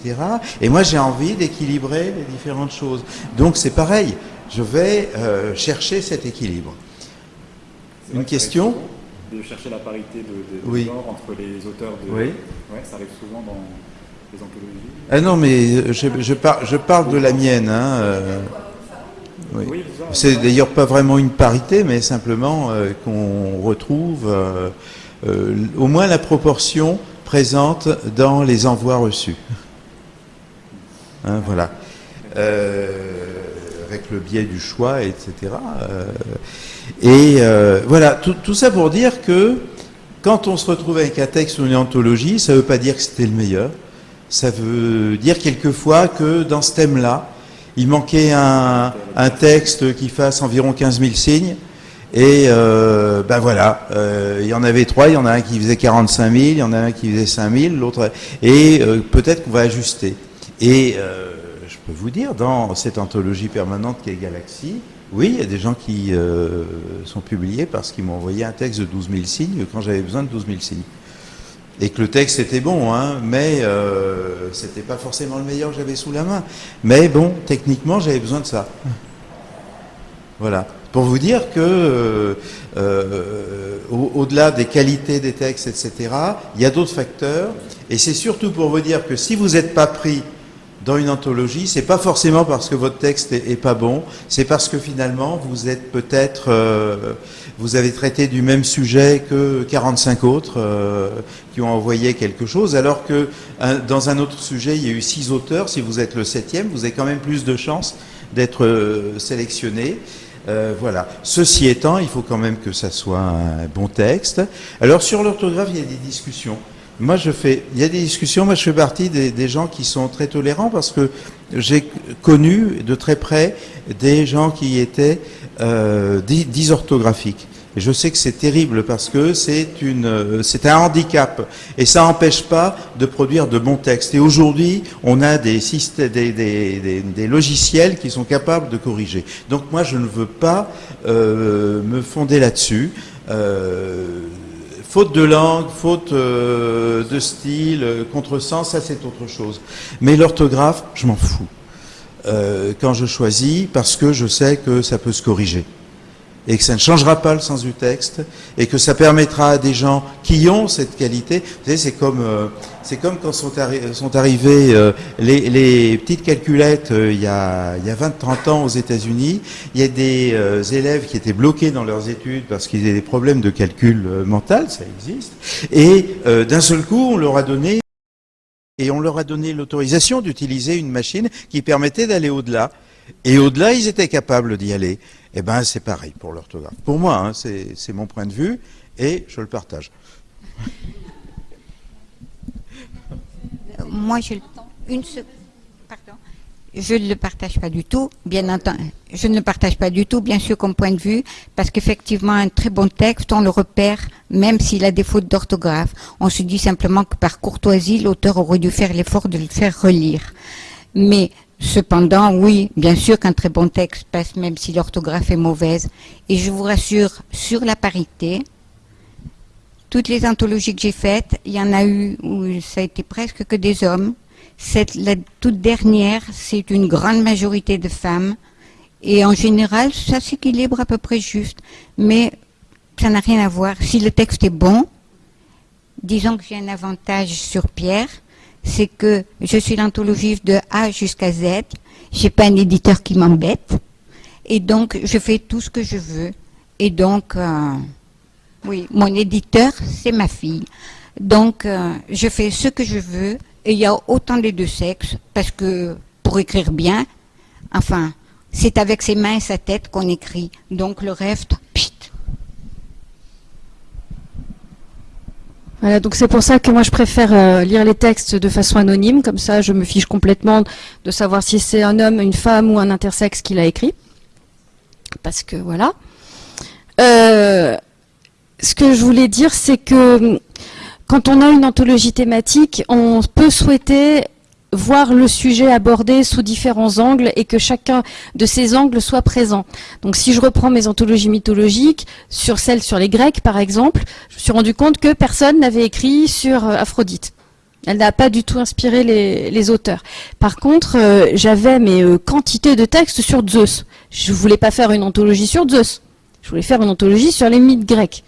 Et moi, j'ai envie d'équilibrer les différentes choses. Donc, c'est pareil. Je vais chercher cet équilibre. Une question? De chercher la parité de, genre entre les auteurs de. Oui. Ouais, ça arrive souvent dans les anthologies. Ah non, mais je, je, je parle de la mienne. Hein, euh, oui. C'est d'ailleurs pas vraiment une parité, mais simplement euh, qu'on retrouve euh, au moins la proportion présente dans les envois reçus. Hein, voilà. avec le biais du choix, etc. Et euh, voilà, tout, ça pour dire que quand on se retrouve avec un texte ou une anthologie, ça ne veut pas dire que c'était le meilleur. Ça veut dire quelquefois que dans ce thème-là, il manquait un, texte qui fasse environ 15 000 signes. Et euh, ben voilà, euh, il y en avait trois, il y en a un qui faisait 45 000, il y en a un qui faisait 5 000, l'autre... Et peut-être qu'on va ajuster. Et je peux vous dire, dans cette anthologie permanente qui est Galaxy, oui, il y a des gens qui euh, sont publiés parce qu'ils m'ont envoyé un texte de 12 000 signes quand j'avais besoin de 12 000 signes. Et que le texte était bon, hein, mais euh, c'était pas forcément le meilleur que j'avais sous la main. Mais bon, techniquement, j'avais besoin de ça. Voilà. Pour vous dire que, euh, au-delà des qualités des textes, etc., il y a d'autres facteurs. Et c'est surtout pour vous dire que si vous n'êtes pas pris dans une anthologie, c'est pas forcément parce que votre texte est, pas bon, c'est parce que finalement vous êtes peut-être, euh, vous avez traité du même sujet que 45 autres euh, qui ont envoyé quelque chose, alors que dans un autre sujet il y a eu six auteurs. Si vous êtes le septième, vous avez quand même plus de chances d'être euh, sélectionné. voilà. Ceci étant, il faut quand même que ça soit un bon texte. Alors sur l'orthographe, il y a des discussions. Moi, je fais, il y a des discussions, moi je fais partie des, gens qui sont très tolérants parce que j'ai connu de très près des gens qui étaient euh, dysorthographiques. Et je sais que c'est terrible parce que c'est une, c'est un handicap et ça n'empêche pas de produire de bons textes. Et aujourd'hui, on a des, des, des, des, logiciels qui sont capables de corriger. Donc moi, je ne veux pas euh, me fonder là-dessus. Euh, Faute de langue, faute euh, de style, euh, contresens, ça c'est autre chose. Mais l'orthographe, je m'en fous. Euh, quand je choisis, parce que je sais que ça peut se corriger et que ça ne changera pas le sens du texte, et que ça permettra à des gens qui ont cette qualité, vous savez, c'est comme, euh, c'est comme quand sont, sont arrivées euh, les, les, petites calculettes euh, il y a, il y a 20-30 ans aux États-Unis, il y a des élèves qui étaient bloqués dans leurs études parce qu'ils avaient des problèmes de calcul mental, ça existe, et d'un seul coup, on leur a donné et on leur a donné l'autorisation d'utiliser une machine qui permettait d'aller au-delà. Et au-delà, ils étaient capables d'y aller. Eh bien, c'est pareil pour l'orthographe. Pour moi, hein, c'est mon point de vue et je le partage. Moi, je, une pardon, je ne le partage pas du tout, bien entendu. Je ne le partage pas du tout, bien sûr, comme point de vue, parce qu'effectivement, un très bon texte, on le repère, même s'il a des fautes d'orthographe. On se dit simplement que par courtoisie, l'auteur aurait dû faire l'effort de le faire relire. Mais Cependant, oui, bien sûr qu'un très bon texte passe même si l'orthographe est mauvaise. Et je vous rassure, sur la parité, toutes les anthologies que j'ai faites, il y en a eu où ça a été presque que des hommes. Cette, la toute dernière, c'est une grande majorité de femmes. Et en général, ça s'équilibre à peu près juste. Mais ça n'a rien à voir. Si le texte est bon, disons que j'ai un avantage sur Pierre, c'est que je suis l'anthologiste de A jusqu'à Z. J'ai pas un éditeur qui m'embête. Et donc, je fais tout ce que je veux. Et donc, euh, oui, mon éditeur, c'est ma fille. Donc, euh, je fais ce que je veux. Et il y a autant les deux sexes, parce que pour écrire bien, enfin, c'est avec ses mains et sa tête qu'on écrit. Donc, le reste, pit. Voilà, donc c'est pour ça que moi je préfère euh, lire les textes de façon anonyme, comme ça je me fiche complètement de savoir si c'est un homme, une femme ou un intersexe qui l'a écrit. Parce que voilà. Euh, ce que je voulais dire, c'est que quand on a une anthologie thématique, on peut souhaiter voir le sujet abordé sous différents angles et que chacun de ces angles soit présent. Donc si je reprends mes anthologies mythologiques, sur celles sur les Grecs par exemple, je me suis rendu compte que personne n'avait écrit sur euh, Aphrodite. Elle n'a pas du tout inspiré les, auteurs. Par contre, euh, j'avais mes euh, quantités de textes sur Zeus. Je voulais pas faire une anthologie sur Zeus. Je voulais faire une anthologie sur les mythes grecs.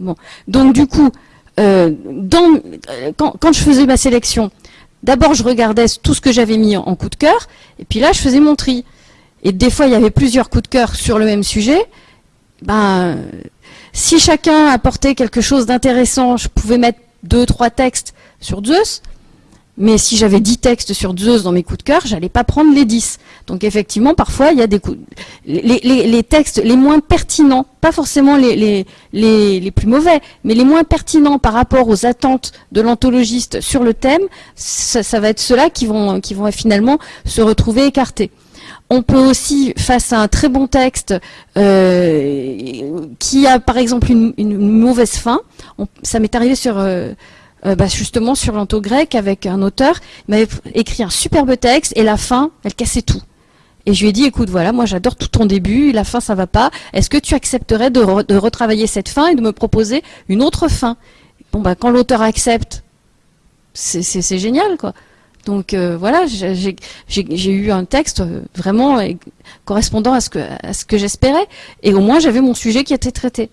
Bon. Donc du coup, quand, je faisais ma sélection, D'abord, je regardais tout ce que j'avais mis en, coup de cœur, et puis là, je faisais mon tri. Et des fois, il y avait plusieurs coups de cœur sur le même sujet. Ben, si chacun apportait quelque chose d'intéressant, je pouvais mettre deux, trois textes sur Zeus. Mais si j'avais 10 textes sur Zeus dans mes coups de cœur, j'allais pas prendre les 10. Donc effectivement, parfois, il y a des coups... Les, textes les moins pertinents, pas forcément les, les, plus mauvais, mais les moins pertinents par rapport aux attentes de l'anthologiste sur le thème, ça, va être ceux-là qui vont, qui vont finalement se retrouver écartés. On peut aussi, face à un très bon texte euh, qui a par exemple une, mauvaise fin, ça m'est arrivé sur... Euh, euh, bah, justement sur l'anto grec avec un auteur. Il m'avait écrit un superbe texte et la fin, elle cassait tout. Et je lui ai dit, écoute, voilà, moi j'adore tout ton début, la fin ça va pas. Est-ce que tu accepterais de, retravailler cette fin et de me proposer une autre fin? Bon, bah quand l'auteur accepte, c'est génial, quoi. Donc euh, voilà, j'ai eu un texte euh, vraiment correspondant à ce que, à ce que j'espérais. Et au moins j'avais mon sujet qui était traité.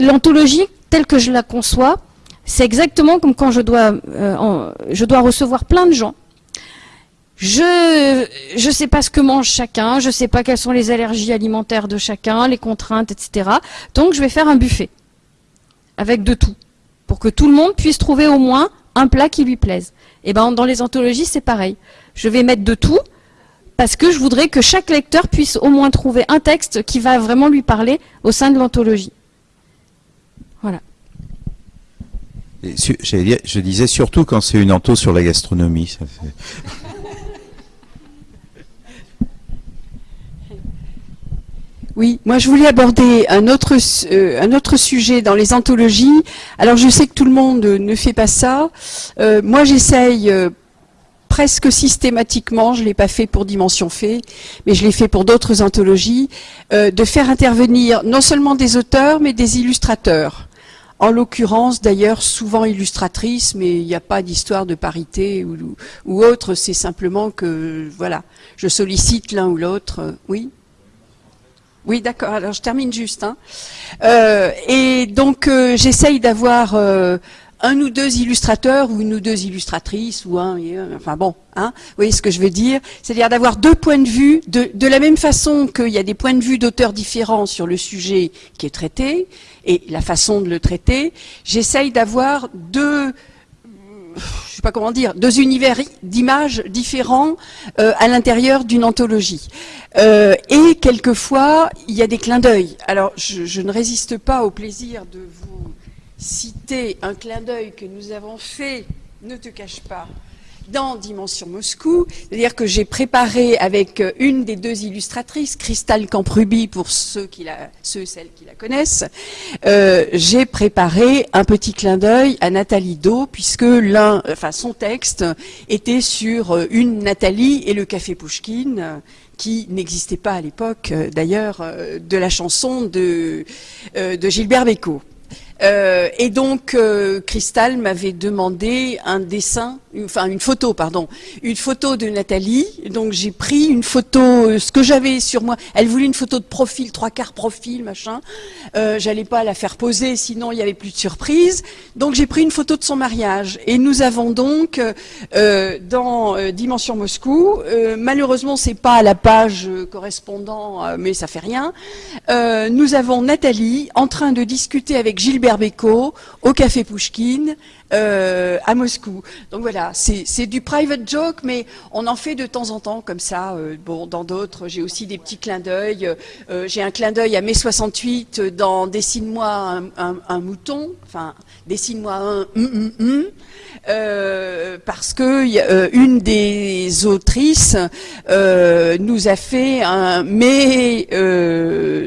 L'anthologie, telle que je la conçois, c'est exactement comme quand je dois, euh, je dois recevoir plein de gens. Je ne sais pas ce que mange chacun, je ne sais pas quelles sont les allergies alimentaires de chacun, les contraintes, etc. Donc je vais faire un buffet avec de tout pour que tout le monde puisse trouver au moins un plat qui lui plaise. Et ben dans les anthologies c'est pareil. Je vais mettre de tout parce que je voudrais que chaque lecteur puisse au moins trouver un texte qui va vraiment lui parler au sein de l'anthologie. Voilà je disais surtout quand c'est une anto sur la gastronomie. Oui, moi je voulais aborder un autre, euh, un autre sujet dans les anthologies. Alors je sais que tout le monde ne fait pas ça. Euh, moi j'essaye euh, presque systématiquement, je ne l'ai pas fait pour Dimension Fait, mais je l'ai fait pour d'autres anthologies, de faire intervenir non seulement des auteurs, mais des illustrateurs en l'occurrence d'ailleurs souvent illustratrice, mais il n'y a pas d'histoire de parité ou, autre, c'est simplement que, voilà, je sollicite l'un ou l'autre, oui oui, d'accord. Alors je termine juste. Hein. Euh, et donc euh, j'essaye d'avoir euh, un ou deux illustrateurs ou une ou deux illustratrices ou un, enfin bon, hein, vous voyez ce que je veux dire C'est-à-dire d'avoir deux points de vue, de, de la même façon qu'il y a des points de vue d'auteurs différents sur le sujet qui est traité et la façon de le traiter, j'essaye d'avoir deux, je sais pas comment dire, deux univers d'images différents euh, à l'intérieur d'une anthologie. Euh, et quelquefois, il y a des clins d'œil. Alors, je, je ne résiste pas au plaisir de vous citer un clin d'œil que nous avons fait, ne te cache pas, dans Dimension Moscou, c'est-à-dire que j'ai préparé avec une des deux illustratrices, Cristal Camprubi pour ceux, ceux celles qui la connaissent, euh, j'ai préparé un petit clin d'œil à Nathalie Do, puisque enfin son texte était sur une Nathalie et le café Pouchkine, qui n'existait pas à l'époque d'ailleurs de la chanson de, de Gilbert Bécaud. Euh, et donc, euh, Cristal m'avait demandé un dessin, enfin une photo, pardon, une photo de Nathalie. Donc j'ai pris une photo, euh, ce que j'avais sur moi. Elle voulait une photo de profil, trois quarts profil, machin. Euh, J'allais pas la faire poser, sinon il y avait plus de surprise. Donc j'ai pris une photo de son mariage. Et nous avons donc euh, dans Dimension Moscou, malheureusement c'est pas la page correspondant, mais ça fait rien. nous avons Nathalie en train de discuter avec Gilbert Bécaud au Café Pouchkine euh, à Moscou. Donc voilà, c'est du private joke, mais on en fait de temps en temps comme ça. Euh, bon, dans d'autres, j'ai aussi des petits clins d'œil. Euh, j'ai un clin d'œil à mai 68 dans Dessine-moi un, mouton. Enfin, dessine-moi un hum, hum, hum. parce que une des autrices nous a fait un mai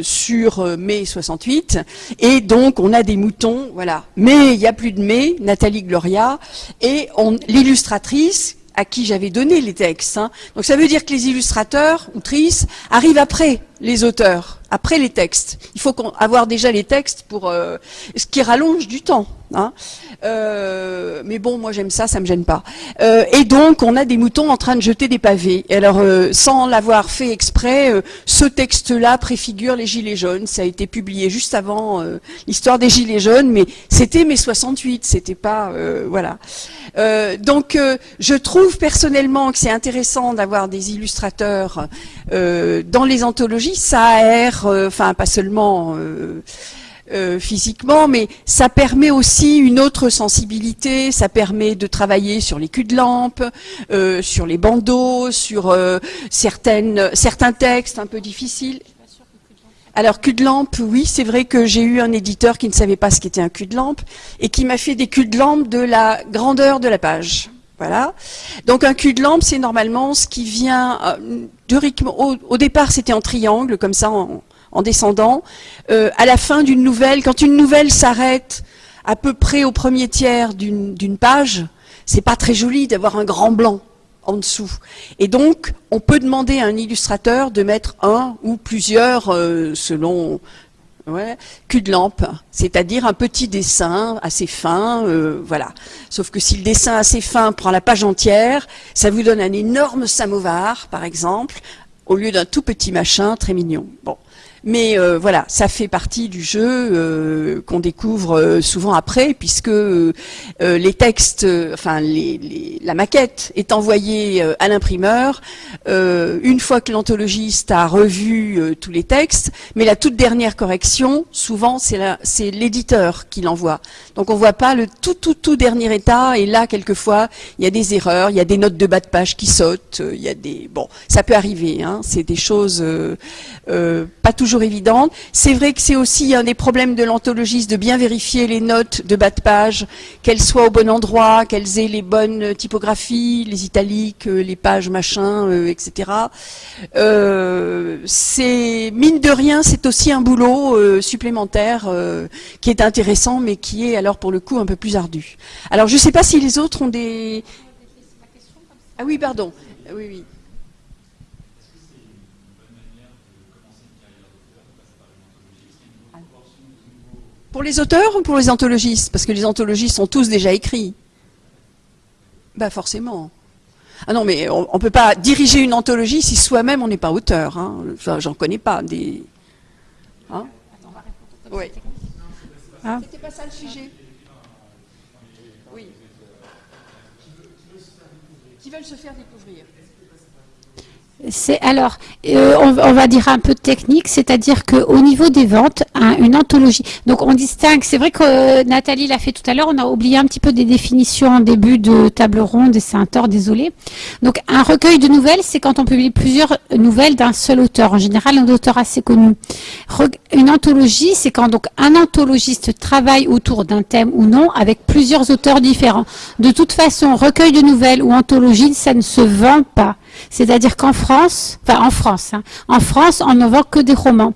sur mai 68 et donc on a des moutons, voilà. Mais il n'y a plus de mai, Nathalie Et l'illustratrice à qui j'avais donné les textes. Hein. Donc ça veut dire que les illustrateurs, autrices, arrivent après les auteurs, après les textes. Il faut avoir déjà les textes pour euh, ce qui rallonge du temps. Hein. Euh, mais bon, moi j'aime ça, ça me gêne pas. Euh, et donc, on a des moutons en train de jeter des pavés. Alors, sans l'avoir fait exprès, ce texte-là préfigure les Gilets jaunes. Ça a été publié juste avant l'histoire des Gilets jaunes, mais c'était mai 68, c'était pas... voilà. donc, je trouve personnellement que c'est intéressant d'avoir des illustrateurs dans les anthologies ça aère, euh, enfin pas seulement euh, euh, physiquement, mais ça permet aussi une autre sensibilité, ça permet de travailler sur les culs de lampe, sur les bandeaux, sur certaines, certains textes un peu difficiles. Alors, cul de lampe, oui, c'est vrai que j'ai eu un éditeur qui ne savait pas ce qu'était un cul de lampe et qui m'a fait des culs de lampe de la grandeur de la page. Voilà. Donc un cul de lampe, c'est normalement ce qui vient euh, au, départ, c'était en triangle, comme ça, en, descendant. Euh, à la fin d'une nouvelle, quand une nouvelle s'arrête à peu près au premier tiers d'une page, c'est pas très joli d'avoir un grand blanc en dessous. Et donc, on peut demander à un illustrateur de mettre un ou plusieurs, euh, selon cul de lampe, c'est-à-dire un petit dessin assez fin, euh, voilà. Sauf que si le dessin assez fin prend la page entière, ça vous donne un énorme samovar, par exemple, au lieu d'un tout petit machin très mignon. Bon. Mais euh, voilà, ça fait partie du jeu euh, qu'on découvre euh, souvent après, puisque les textes, enfin la maquette est envoyée à l'imprimeur une fois que l'anthologiste a revu tous les textes, mais la toute dernière correction, souvent c'est l'éditeur qui l'envoie. Donc on voit pas le tout tout tout dernier état, et là quelquefois il y a des erreurs, il y a des notes de bas de page qui sautent, il y a des bon, ça peut arriver, hein, c'est des choses pas toujours évidente. C'est vrai que c'est aussi un des problèmes de l'anthologiste de bien vérifier les notes de bas de page, qu'elles soient au bon endroit, qu'elles aient les bonnes typographies, les italiques, euh, les pages machin, euh, etc. Euh, c'est mine de rien, c'est aussi un boulot supplémentaire qui est intéressant, mais qui est alors pour le coup un peu plus ardu. Alors je ne sais pas si les autres ont des... Ah oui, pardon. Oui, oui. Pour les auteurs ou pour les anthologistes? Parce que les anthologistes sont tous déjà écrits. Bah forcément. Ah non, mais on ne peut pas diriger une anthologie si soi-même on n'est pas auteur. Hein. Enfin, j'en connais pas des. Hein oui. Ah. C'était pas ça le sujet. Oui. Qui veulent se faire découvrir c'est alors, euh, on, va dire un peu technique, c'est-à-dire qu'au niveau des ventes, une anthologie. Donc on distingue. C'est vrai que euh, Nathalie l'a fait tout à l'heure. On a oublié un petit peu des définitions en début de table ronde et c'est un tort, désolé. Donc un recueil de nouvelles, c'est quand on publie plusieurs nouvelles d'un seul auteur. En général, un auteur assez connu. une anthologie, c'est quand donc un anthologiste travaille autour d'un thème ou non avec plusieurs auteurs différents. De toute façon, recueil de nouvelles ou anthologie, ça ne se vend pas. C'est-à-dire qu'en France, enfin en France, hein, en France, on ne vend que des romans.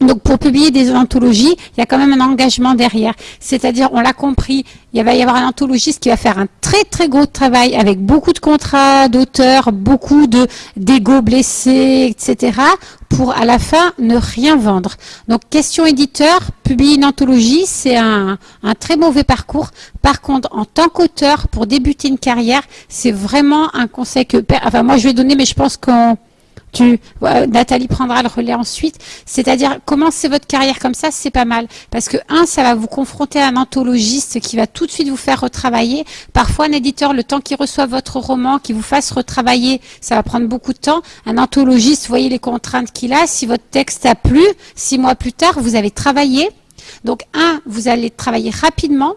Donc pour publier des anthologies, il y a quand même un engagement derrière. C'est-à-dire, on l'a compris, il va y avoir un anthologiste qui va faire un très très gros travail avec beaucoup de contrats d'auteurs, beaucoup de d'ego blessés, etc. pour à la fin ne rien vendre. Donc question éditeur, publier une anthologie, c'est un, un très mauvais parcours. Par contre, en tant qu'auteur, pour débuter une carrière, c'est vraiment un conseil que... Enfin moi je vais donner, mais je pense qu'on tu, Nathalie prendra le relais ensuite. C'est-à-dire, commencer votre carrière comme ça, c'est pas mal. Parce que, un, ça va vous confronter à un anthologiste qui va tout de suite vous faire retravailler. Parfois, un éditeur, le temps qu'il reçoit votre roman, qu'il vous fasse retravailler, ça va prendre beaucoup de temps. Un anthologiste, voyez les contraintes qu'il a. Si votre texte a plu, six mois plus tard, vous avez travaillé. Donc, un, vous allez travailler rapidement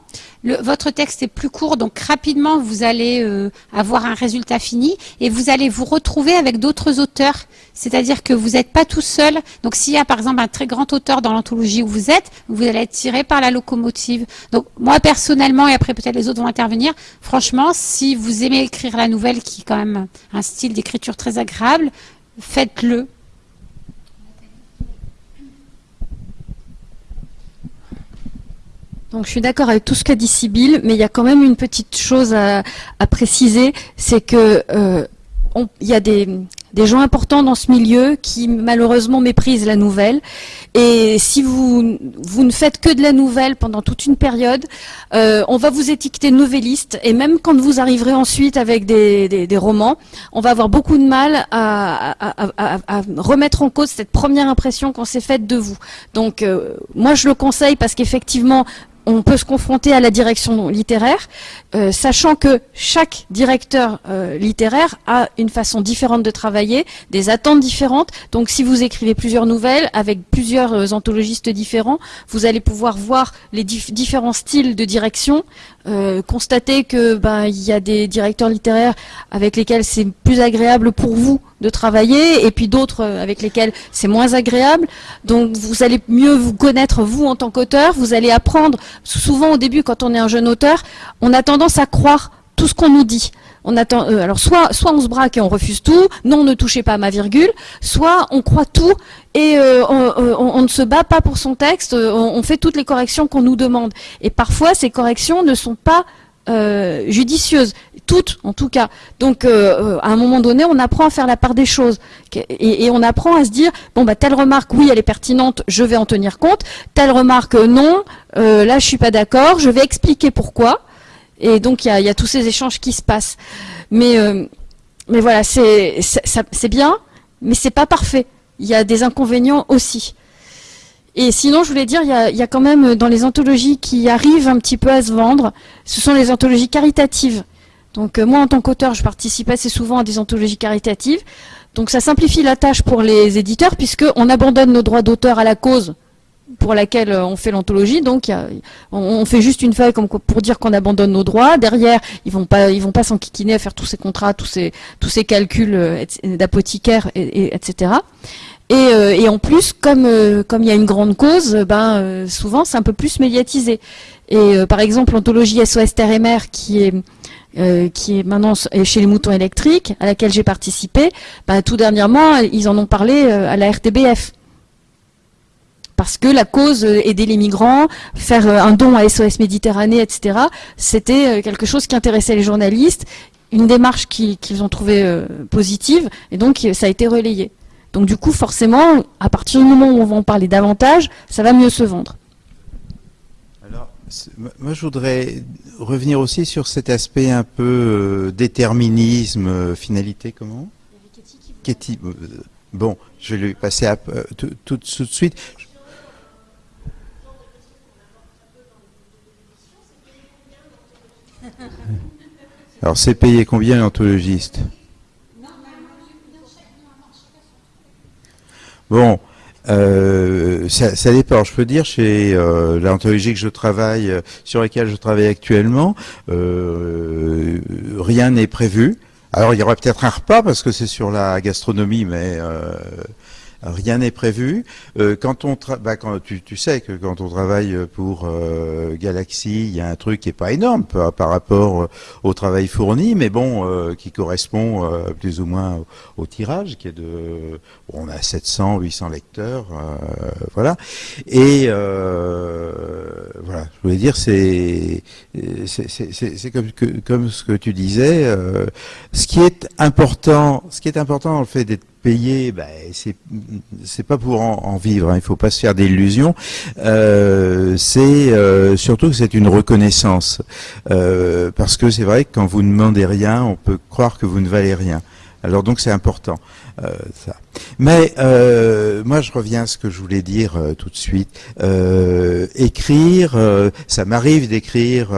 votre texte est plus court, donc rapidement vous allez euh, avoir un résultat fini et vous allez vous retrouver avec d'autres auteurs. C'est-à-dire que vous n'êtes pas tout seul. Donc s'il y a par exemple un très grand auteur dans l'anthologie où vous êtes, vous allez être tiré par la locomotive. Donc moi personnellement, et après peut-être les autres vont intervenir, franchement, si vous aimez écrire la nouvelle qui est quand même un style d'écriture très agréable, faites-le. Donc je suis d'accord avec tout ce qu'a dit Sybille, mais il y a quand même une petite chose à, préciser, c'est que euh, il y a des, gens importants dans ce milieu qui malheureusement méprisent la nouvelle. Et si vous, vous ne faites que de la nouvelle pendant toute une période, euh, on va vous étiqueter novelliste. Et même quand vous arriverez ensuite avec des, romans, on va avoir beaucoup de mal à, remettre en cause cette première impression qu'on s'est faite de vous. Donc euh, moi je le conseille parce qu'effectivement on peut se confronter à la direction littéraire, euh, sachant que chaque directeur euh, littéraire a une façon différente de travailler, des attentes différentes. Donc si vous écrivez plusieurs nouvelles avec plusieurs euh, anthologistes différents, vous allez pouvoir voir les différents styles de direction, constater que ben il y a des directeurs littéraires avec lesquels c'est plus agréable pour vous de travailler et puis d'autres avec lesquels c'est moins agréable. Donc vous allez mieux vous connaître vous en tant qu'auteur, vous allez apprendre. Souvent au début quand on est un jeune auteur, on a tendance à croire tout ce qu'on nous dit. On attend, euh, alors soit, on se braque et on refuse tout, non ne touchez pas à ma virgule, soit on croit tout et euh, on, ne se bat pas pour son texte, on, fait toutes les corrections qu'on nous demande. Et parfois ces corrections ne sont pas euh, judicieuses, toutes en tout cas. Donc à un moment donné, on apprend à faire la part des choses et, on apprend à se dire bon bah telle remarque oui elle est pertinente, je vais en tenir compte. Telle remarque non, là je suis pas d'accord, je vais expliquer pourquoi. Et donc il y a, tous ces échanges qui se passent. Mais, euh, voilà, c'est bien, mais c'est pas parfait. Il y a des inconvénients aussi. Et sinon, je voulais dire, il y, a, quand même dans les anthologies qui arrivent un petit peu à se vendre, ce sont les anthologies caritatives. Donc euh, moi, en tant qu'auteur, je participe assez souvent à des anthologies caritatives. Donc ça simplifie la tâche pour les éditeurs, puisqu'on abandonne nos droits d'auteur à la cause pour laquelle euh, on fait l'anthologie. Donc, on, fait juste une feuille comme pour dire qu'on abandonne nos droits. Derrière, ils vont pas, ils vont pas s'enquiquiner à faire tous ces contrats, tous ces, tous ces calculs euh, d'apothicaire, et, etc. Euh, et, en plus, comme il y a une grande cause, ben souvent c'est un peu plus médiatisé. Et par exemple, l'anthologie SOS Terre et qui est qui est maintenant chez les moutons électriques, à laquelle j'ai participé, ben, tout dernièrement, ils en ont parlé à la RTBF parce que la cause euh, aider les migrants, faire euh, un don à SOS Méditerranée, etc., c'était euh, quelque chose qui intéressait les journalistes, une démarche qu'ils ont trouvée positive, et donc ça a été relayé. Donc du coup, forcément, à partir du moment où on va en parler davantage, ça va mieux se vendre. Alors, moi je voudrais revenir aussi sur cet aspect un peu déterminisme, finalité, comment? Bon, je vais lui passer à, tout, tout, de suite. [laughs] Alors c'est payé combien l'anthologiste? Bon, euh, ça, dépend. Je peux dire chez euh, l'anthologie que je travaille, euh, sur laquelle je travaille actuellement, rien n'est prévu. Alors il y aura peut-être un repas parce que c'est sur la gastronomie, mais Rien n'est prévu. Euh, quand on bah, tu, sais que quand on travaille pour euh, Galaxy, il y a un truc qui est pas énorme par, rapport euh, au travail fourni, mais bon, euh, qui correspond euh, plus ou moins au, tirage, qui est de, on a 700, 800 lecteurs, voilà. Et voilà, je voulais dire, c'est comme ce que tu disais. ce qui est important, ce qui est important dans le fait d'être payer, ben, c'est pas pour en, vivre. Hein, il faut pas se faire d'illusions. Euh, c'est euh, surtout que c'est une reconnaissance, euh, parce que c'est vrai que quand vous ne demandez rien, on peut croire que vous ne valez rien. Alors donc c'est important. Ça. Mais moi, je reviens à ce que je voulais dire tout de suite. écrire, ça m'arrive d'écrire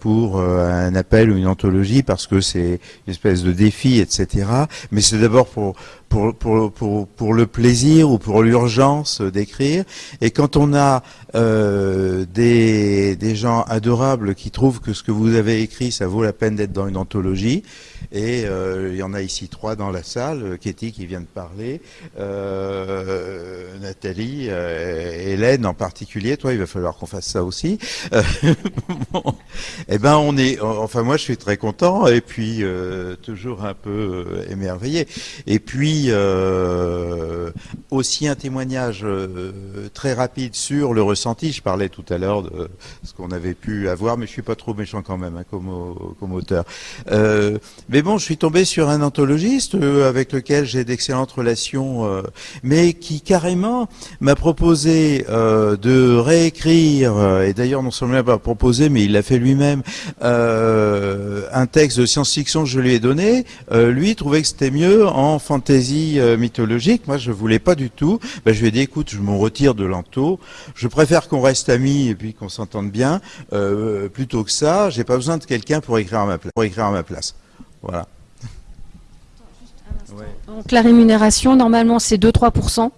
pour un appel ou une anthologie parce que c'est une espèce de défi, etc. Mais c'est d'abord pour pour, le plaisir ou pour l'urgence d'écrire. Et quand on a euh, des, gens adorables qui trouvent que ce que vous avez écrit, ça vaut la peine d'être dans une anthologie, et euh, il y en a ici trois dans la salle, Katie qui vient de parler, euh, Nathalie, euh, Hélène en particulier, toi il va falloir qu'on fasse ça aussi. [laughs] bon, eh ben on est, enfin moi je suis très content et puis euh, toujours un peu émerveillé. Et puis aussi un témoignage très rapide sur le ressenti. Je parlais tout à l'heure de ce qu'on avait pu avoir, mais je suis pas trop méchant quand même hein, comme, auteur. mais bon, je suis tombé sur un anthologiste avec lequel j'ai d'excellentes relations, euh, mais qui carrément m'a proposé euh, de réécrire, euh, et d'ailleurs non seulement m'a proposé, mais il l'a fait lui-même, un texte de science-fiction que je lui ai donné. lui trouvait que c'était mieux en fantaisie mythologique. Moi, je voulais pas du tout. Ben, je lui ai dit, écoute, je m'en retire de l'anto. Je préfère qu'on reste amis et puis qu'on s'entende bien, plutôt que ça. J'ai pas besoin de quelqu'un pour écrire à ma place. Pour écrire à ma place. Voilà. Donc la rémunération, normalement, c'est 2-3%.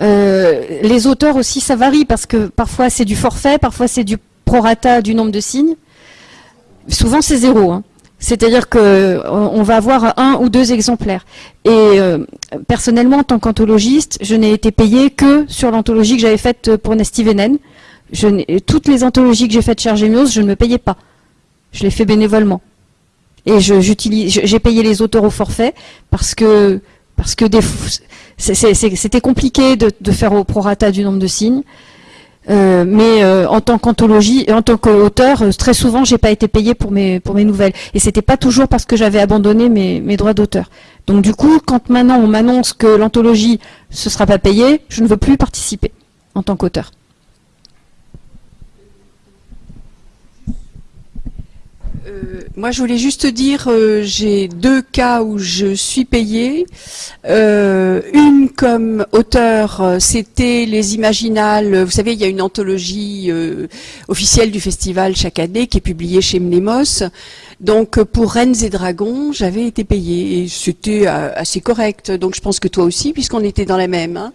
Euh, les auteurs aussi, ça varie parce que parfois c'est du forfait, parfois c'est du prorata du nombre de signes. Souvent c'est zéro. Hein. C'est-à-dire que on va avoir un ou deux exemplaires. Et euh, personnellement, en tant qu'anthologiste, je n'ai été payé que sur l'anthologie que j'avais faite pour Nesty Venen. toutes les anthologies que j'ai faites chez Argemios, je ne me payais pas. Je les fais bénévolement. Et j'ai payé les auteurs au forfait parce que parce que c'était compliqué de, faire au prorata du nombre de signes. Euh, mais euh, en tant qu'anthologie, en tant qu'auteur, euh, très souvent, j'ai pas été payé pour mes nouvelles. Et c'était pas toujours parce que j'avais abandonné mes, droits d'auteur. Donc du coup, quand maintenant on m'annonce que l'anthologie ce sera pas payé, je ne veux plus participer en tant qu'auteur. Euh, moi, je voulais juste dire, euh, j'ai deux cas où je suis payée. Euh, une comme auteur, c'était les Imaginales. Vous savez, il y a une anthologie officielle du festival chaque année qui est publiée chez Mnemos. Donc pour Reines et Dragons, j'avais été payée et c'était euh, assez correct. Donc je pense que toi aussi, puisqu'on était dans la même. Hein.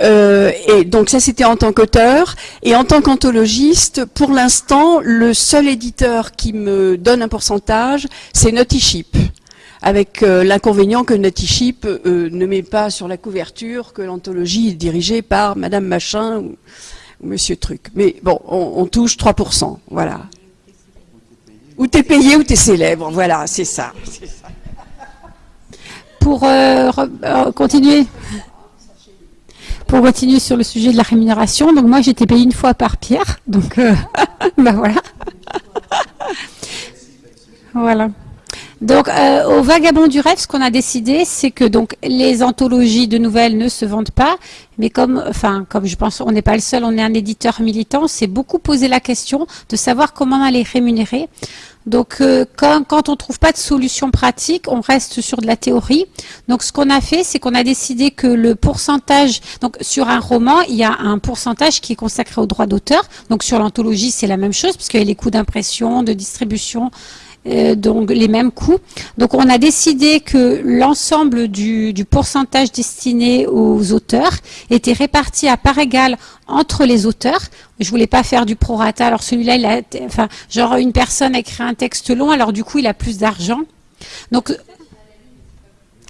Euh, et donc ça c'était en tant qu'auteur et en tant qu'anthologiste. Pour l'instant, le seul éditeur qui me donne un pourcentage, c'est Naughty avec euh, l'inconvénient que Naughty ne met pas sur la couverture que l'anthologie est dirigée par Madame Machin ou, Monsieur Truc. Mais bon, on, on touche 3%, voilà. Ou t'es payé ou t'es célèbre, voilà, c'est ça, Pour euh, euh, continuer, pour continuer sur le sujet de la rémunération, donc moi j'étais payé une fois par Pierre, donc [laughs] ben voilà. voilà. Donc, au Vagabond du rêve, ce qu'on a décidé, c'est que donc les anthologies de nouvelles ne se vendent pas, mais comme, enfin, comme je pense, on n'est pas le seul, on est un éditeur militant, c'est beaucoup posé la question de savoir comment on les rémunérer. Donc, euh, quand, quand, on trouve pas de solution pratique, on reste sur de la théorie. Donc, ce qu'on a fait, c'est qu'on a décidé que le pourcentage, donc sur un roman, il y a un pourcentage qui est consacré au droit d'auteur. Donc, sur l'anthologie, c'est la même chose, parce qu'il y a les coûts d'impression, de distribution, euh, donc les mêmes coûts. Donc on a décidé que l'ensemble du, pourcentage destiné aux auteurs était réparti à part égale entre les auteurs. Je voulais pas faire du prorata. Alors celui-là, il a, enfin, genre une personne a écrit un texte long, alors du coup il a plus d'argent. Donc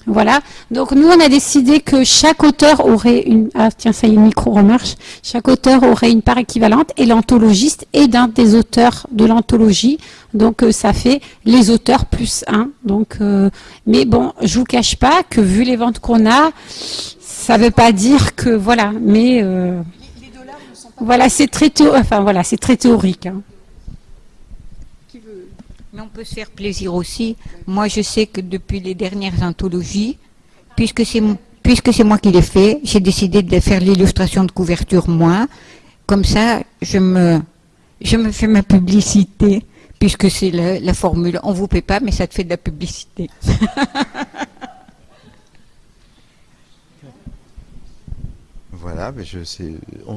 Voilà. Donc nous, on a décidé que chaque auteur aurait une... Ah tiens, ça y est, le micro remarche. Chaque auteur aurait une part équivalente et l'anthologiste est d'un des auteurs de l'anthologie. Donc euh, ça fait les auteurs plus un. Donc, euh, mais bon, je vous cache pas que vu les ventes qu'on a, ça veut pas dire que voilà. Mais euh, voilà, c'est très enfin voilà, c'est très théorique. Hein. Mais on peut se faire plaisir aussi. Moi, je sais que depuis les dernières anthologies, puisque c'est puisque c'est moi qui l'ai fait, j'ai décidé de faire l'illustration de couverture moi. Comme ça, je me je me fais ma publicité, puisque c'est la, formule. On vous paie pas, mais ça te fait de la publicité. [laughs] voilà, mais je sais.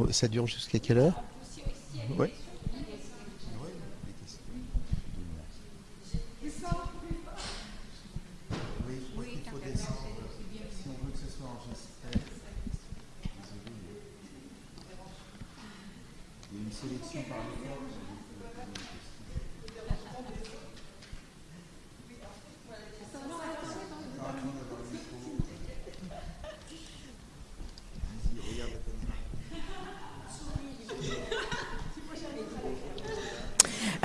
ça dure jusqu'à quelle heure? Oui. Il y a une sélection par les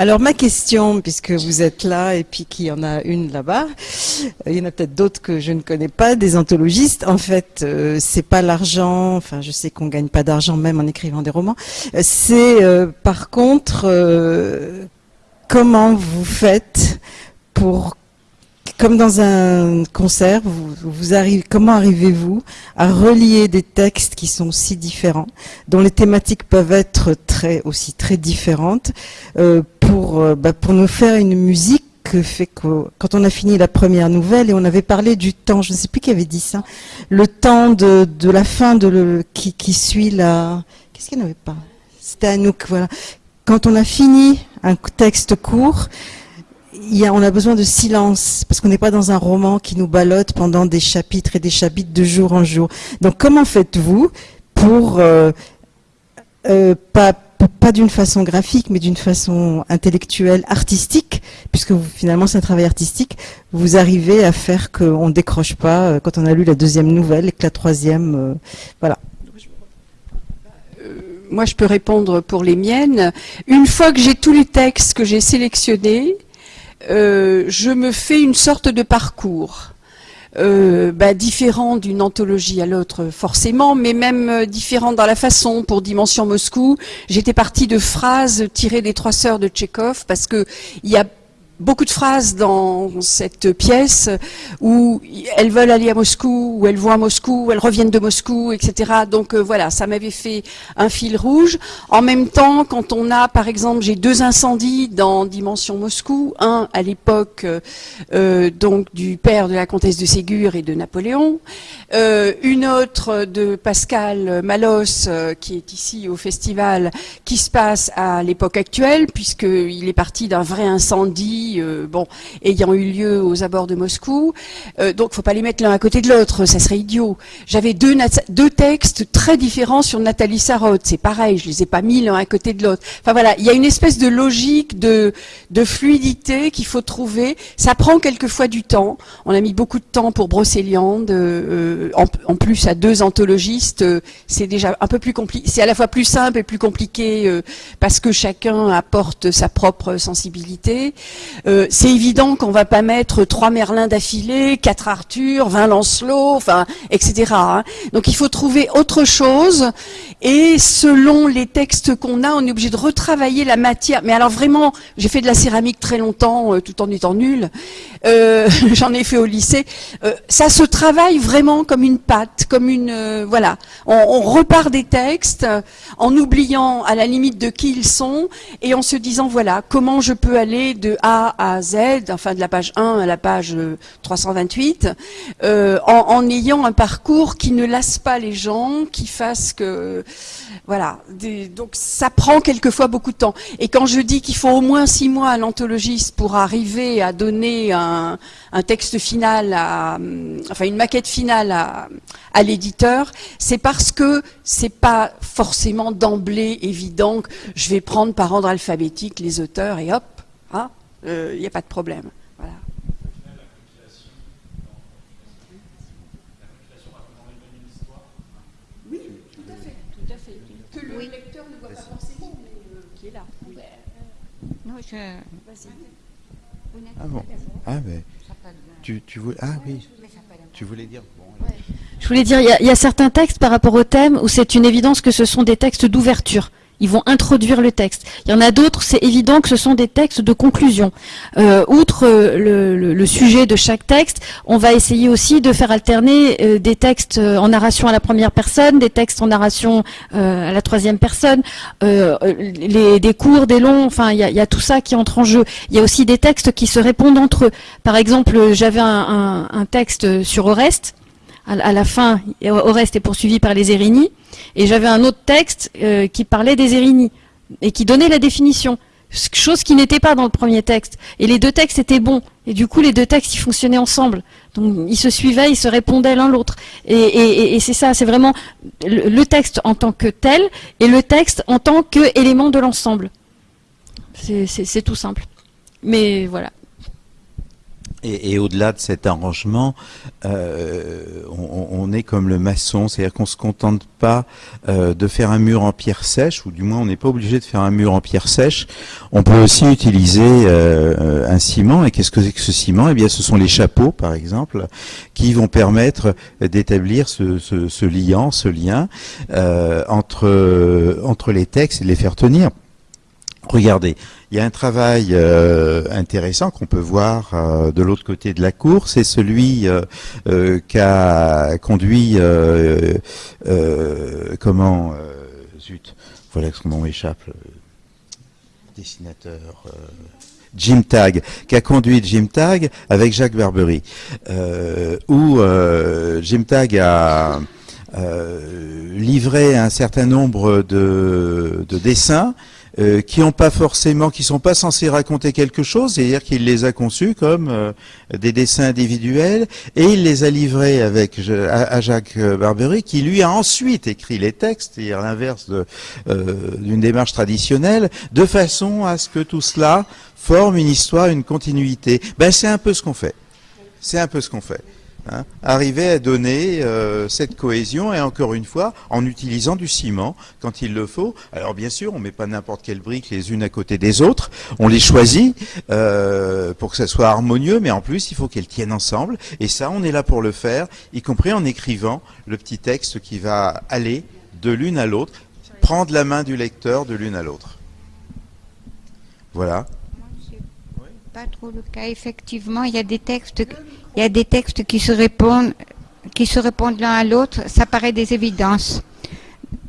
Alors ma question, puisque vous êtes là et puis qu'il y en a une là-bas, euh, il y en a peut-être d'autres que je ne connais pas, des anthologistes. En fait, euh, c'est pas l'argent. Enfin, je sais qu'on gagne pas d'argent même en écrivant des romans. Euh, c'est par contre comment vous faites pour comme dans un concert, vous, arrivez, comment arrivez-vous à relier des textes qui sont si différents, dont les thématiques peuvent être très aussi très différentes, pour euh, bah, pour nous faire une musique quand on a fini la première nouvelle et on avait parlé du temps, je ne sais plus qui avait dit ça, le temps de, la fin de qui suit la, qu'est-ce qu'il n'y avait pas? C'était Anouk, voilà. Quand on a fini un texte court, on a besoin de silence parce qu'on n'est pas dans un roman qui nous ballotte pendant des chapitres et des chapitres de jour en jour. Donc comment faites-vous pour euh, euh, pas pas d'une façon graphique, mais d'une façon intellectuelle, artistique, puisque finalement c'est un travail artistique, vous arrivez à faire qu'on ne décroche pas euh, quand on a lu la deuxième nouvelle et que la troisième, voilà. Moi, je peux répondre pour les miennes. Une fois que j'ai tous les textes que j'ai sélectionnés, euh, je me fais une sorte de parcours. Euh, bah, différent d'une anthologie à l'autre forcément, mais même euh, différent dans la façon. Pour Dimension Moscou, j'étais partie de phrases tirées des Trois Sœurs de Tchékov parce que il y a beaucoup de phrases dans cette pièce où elles veulent aller à Moscou, où elles vont à Moscou, où elles reviennent de Moscou, etc. Donc euh, voilà, ça m'avait fait un fil rouge. En même temps, quand on a, par exemple, j'ai deux incendies dans Dimension Moscou, un à l'époque euh, donc du père de la comtesse de Ségur et de Napoléon, euh, une autre de Pascal Malos qui est ici au festival, qui se passe à l'époque actuelle puisqu'il est parti d'un vrai incendie euh, bon, ayant eu lieu aux abords de Moscou. Euh, donc, faut pas les mettre l'un à côté de l'autre, ça serait idiot. J'avais deux, deux textes très différents sur Nathalie Sarraute. C'est pareil, je les ai pas mis l'un à côté de l'autre. Enfin voilà, il y a une espèce de logique, de, de fluidité qu'il faut trouver. Ça prend quelquefois du temps. On a mis beaucoup de temps pour Brocéliande. Euh, en, en, plus, à deux anthologistes, c'est déjà un peu plus compliqué. C'est à la fois plus simple et plus compliqué parce que chacun apporte sa propre sensibilité. Euh, c'est évident qu'on va pas mettre trois Merlin d'affilée, quatre Arthur, vingt Lancelot, enfin, etc. Hein. Donc il faut trouver autre chose. Et selon les textes qu'on a, on est obligé de retravailler la matière. Mais alors vraiment, j'ai fait de la céramique très longtemps, euh, tout en étant nul. Euh, [laughs] J'en ai fait au lycée. Euh, ça se travaille vraiment comme une pâte, comme une voilà. On, on repart des textes en oubliant à la limite de qui ils sont et en se disant voilà comment je peux aller de A à Z, enfin de la page 1 à la page 328, euh, euh, en, ayant un parcours qui ne lasse pas les gens, qui fasse que... Voilà, donc ça prend quelquefois beaucoup de temps. Et quand je dis qu'il faut au moins six mois à l'anthologiste pour arriver à donner un, texte final, enfin une maquette finale à, à l'éditeur, c'est parce que c'est pas forcément d'emblée évident que je vais prendre par ordre alphabétique les auteurs et hop, euh, il n'y a pas de problème. Voilà. Oui, tout à fait. Tout à fait. Que le oui. lecteur ne voit pas forcément, mais euh, qui est là. Euh, non, je... Ah bon Ah mais tu, tu voulais ah oui tu voulais dire je voulais dire il il y, a certains textes par rapport au thème où c'est une évidence que ce sont des textes d'ouverture ils vont introduire le texte. Il y en a d'autres, c'est évident que ce sont des textes de conclusion. Euh, outre le, sujet de chaque texte, on va essayer aussi de faire alterner euh, des textes en narration à la première personne, des textes en narration euh, à la troisième personne, les, des courts, des longs, enfin il y a, tout ça qui entre en jeu. Il y a aussi des textes qui se répondent entre eux. Par exemple, j'avais un, un texte sur Oreste, à, la fin, Oreste est poursuivi par les Érini, et j'avais un autre texte euh, qui parlait des Érini, et qui donnait la définition, chose qui n'était pas dans le premier texte. Et les deux textes étaient bons, et du coup les deux textes, ils fonctionnaient ensemble. Donc ils se suivaient, ils se répondaient l'un l'autre. Et, c'est ça, c'est vraiment le, texte en tant que tel, et le texte en tant qu'élément de l'ensemble. C'est tout simple. Mais voilà. Et, au-delà de cet arrangement, euh, on, est comme le maçon, c'est-à-dire qu'on se contente pas euh, de faire un mur en pierre sèche, ou du moins on n'est pas obligé de faire un mur en pierre sèche. On peut aussi utiliser euh, un ciment. Et qu'est-ce que c'est que ce ciment? Eh bien, ce sont les chapeaux, par exemple, qui vont permettre d'établir ce, ce, ce, liant, ce lien entre entre les textes et de les faire tenir. Regardez, il y a un travail euh, intéressant qu'on peut voir euh, de l'autre côté de la cour, c'est celui euh, qu'a conduit comment zut, voilà son nom échappe, dessinateur. Jim Tag, qui a conduit Jim Tag avec Jacques Barbery, où Jim Tag a livré un certain nombre de dessins euh, qui ont pas forcément, qui sont pas censés raconter quelque chose, c'est-à-dire qu'il les a conçus comme euh, des dessins individuels, et il les a livrés avec à, Jacques Barbery, qui lui a ensuite écrit les textes, c'est-à-dire l'inverse euh, d'une démarche traditionnelle, de façon à ce que tout cela forme une histoire, une continuité. Ben c'est un peu ce qu'on fait. C'est un peu ce qu'on fait. Hein, arriver à donner euh, cette cohésion et encore une fois en utilisant du ciment quand il le faut. Alors bien sûr, on met pas n'importe quelle brique les unes à côté des autres, on les choisit euh, pour que ça soit harmonieux, mais en plus il faut qu'elles tiennent ensemble et ça on est là pour le faire, y compris en écrivant le petit texte qui va aller de l'une à l'autre, prendre la main du lecteur de l'une à l'autre. Voilà pas trop le cas. Effectivement, il y a des textes, il y a des textes qui se répondent, qui se répondent l'un à l'autre. Ça paraît des évidences.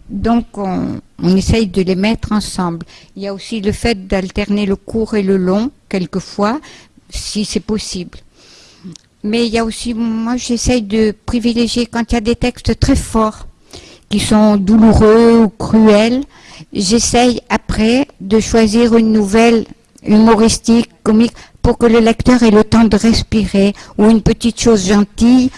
Donc, on, on, essaye de les mettre ensemble. Il y a aussi le fait d'alterner le court et le long, quelquefois, si c'est possible. Mais il y a aussi, moi, j'essaye de privilégier quand il y a des textes très forts, qui sont douloureux ou cruels. J'essaye après de choisir une nouvelle humoristique, comique, pour que le lecteur ait le temps de respirer, ou une petite chose gentille.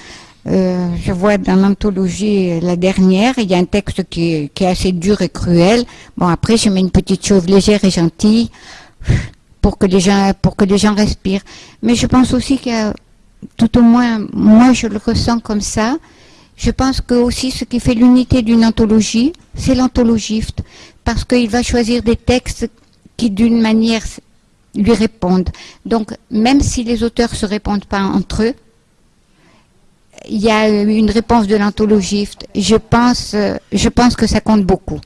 Euh, je vois dans l'anthologie, la dernière, il y a un texte qui est, assez dur et cruel. Bon, après, je mets une petite chose légère et gentille pour que les gens, pour que les gens respirent. Mais je pense aussi que, tout au moins, moi, je le ressens comme ça. Je pense que aussi ce qui fait l'unité d'une anthologie, c'est l'anthologiste, parce qu'il va choisir des textes qui, d'une manière lui répondent. Donc, même si les auteurs ne se répondent pas entre eux, il y a une réponse de l'anthologiste. Je pense, euh, je pense que ça compte beaucoup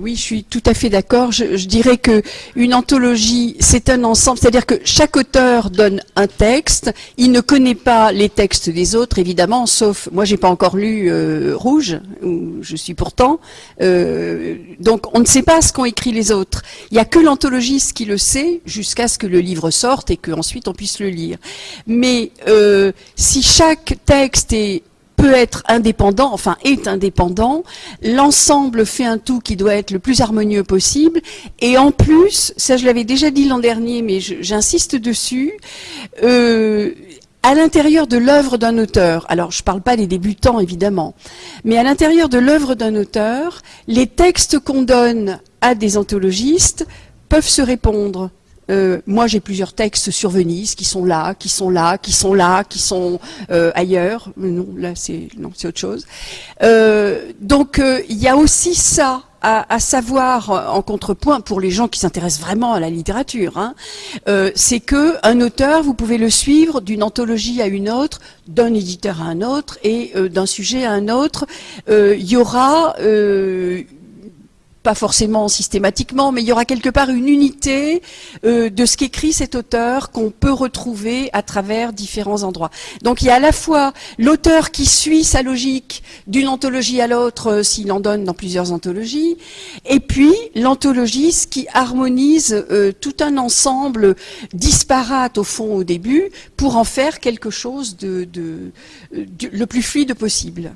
oui, je suis tout à fait d'accord. Je, dirais que une anthologie, c'est un ensemble, c'est-à-dire que chaque auteur donne un texte. Il ne connaît pas les textes des autres, évidemment, sauf moi, j'ai pas encore lu euh, Rouge, où je suis pourtant. Euh, donc, on ne sait pas ce qu'ont écrit les autres. Il n'y a que l'anthologiste qui le sait, jusqu'à ce que le livre sorte et qu'ensuite on puisse le lire. Mais euh, si chaque texte est peut être indépendant, enfin est indépendant, l'ensemble fait un tout qui doit être le plus harmonieux possible, et en plus, ça je l'avais déjà dit l'an dernier, mais j'insiste dessus, euh, à l'intérieur de l'œuvre d'un auteur, alors je ne parle pas des débutants évidemment, mais à l'intérieur de l'œuvre d'un auteur, les textes qu'on donne à des anthologistes peuvent se répondre. Euh, moi, j'ai plusieurs textes sur Venise qui sont là, qui sont là, qui sont là, qui sont euh, ailleurs. Non, là, c'est non, c'est autre chose. Euh, donc, il y a aussi ça à, savoir en contrepoint pour les gens qui s'intéressent vraiment à la littérature, hein, c'est que un auteur, vous pouvez le suivre d'une anthologie à une autre, d'un éditeur à un autre et d'un sujet à un autre. Il y aura pas forcément systématiquement, mais il y aura quelque part une unité euh, de ce qu'écrit cet auteur qu'on peut retrouver à travers différents endroits. Donc il y a à la fois l'auteur qui suit sa logique d'une anthologie à l'autre euh, s'il en donne dans plusieurs anthologies, et puis l'anthologiste qui harmonise euh, tout un ensemble disparate au fond au début pour en faire quelque chose de le plus fluide possible.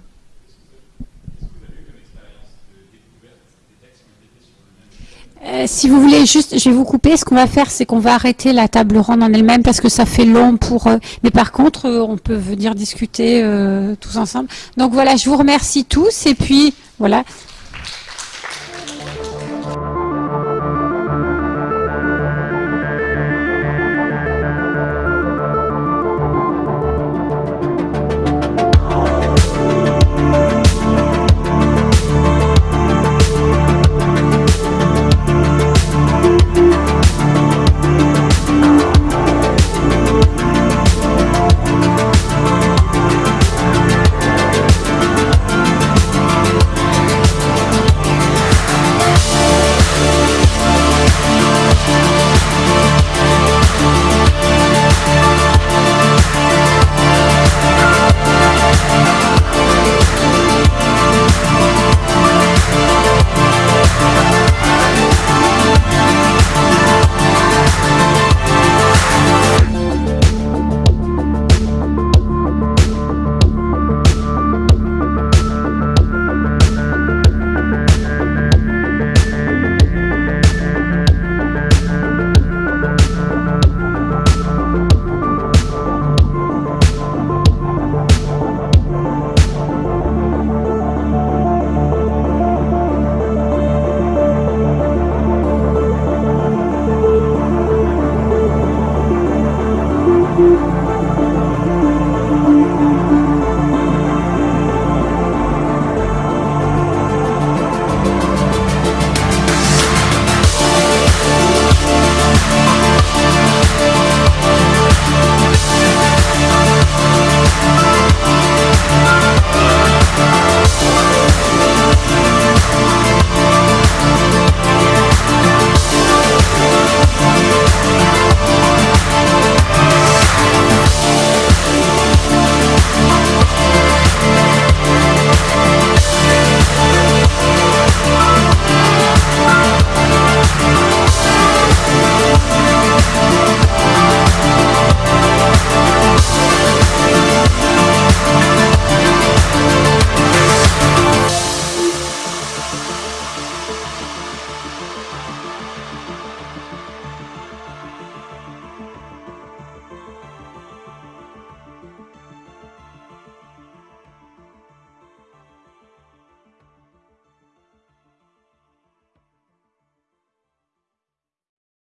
Euh, si vous voulez juste, je vais vous couper. Ce qu'on va faire, c'est qu'on va arrêter la table ronde en elle-même parce que ça fait long pour. Euh, mais par contre, euh, on peut venir discuter tous ensemble. Donc voilà, je vous remercie tous et puis voilà.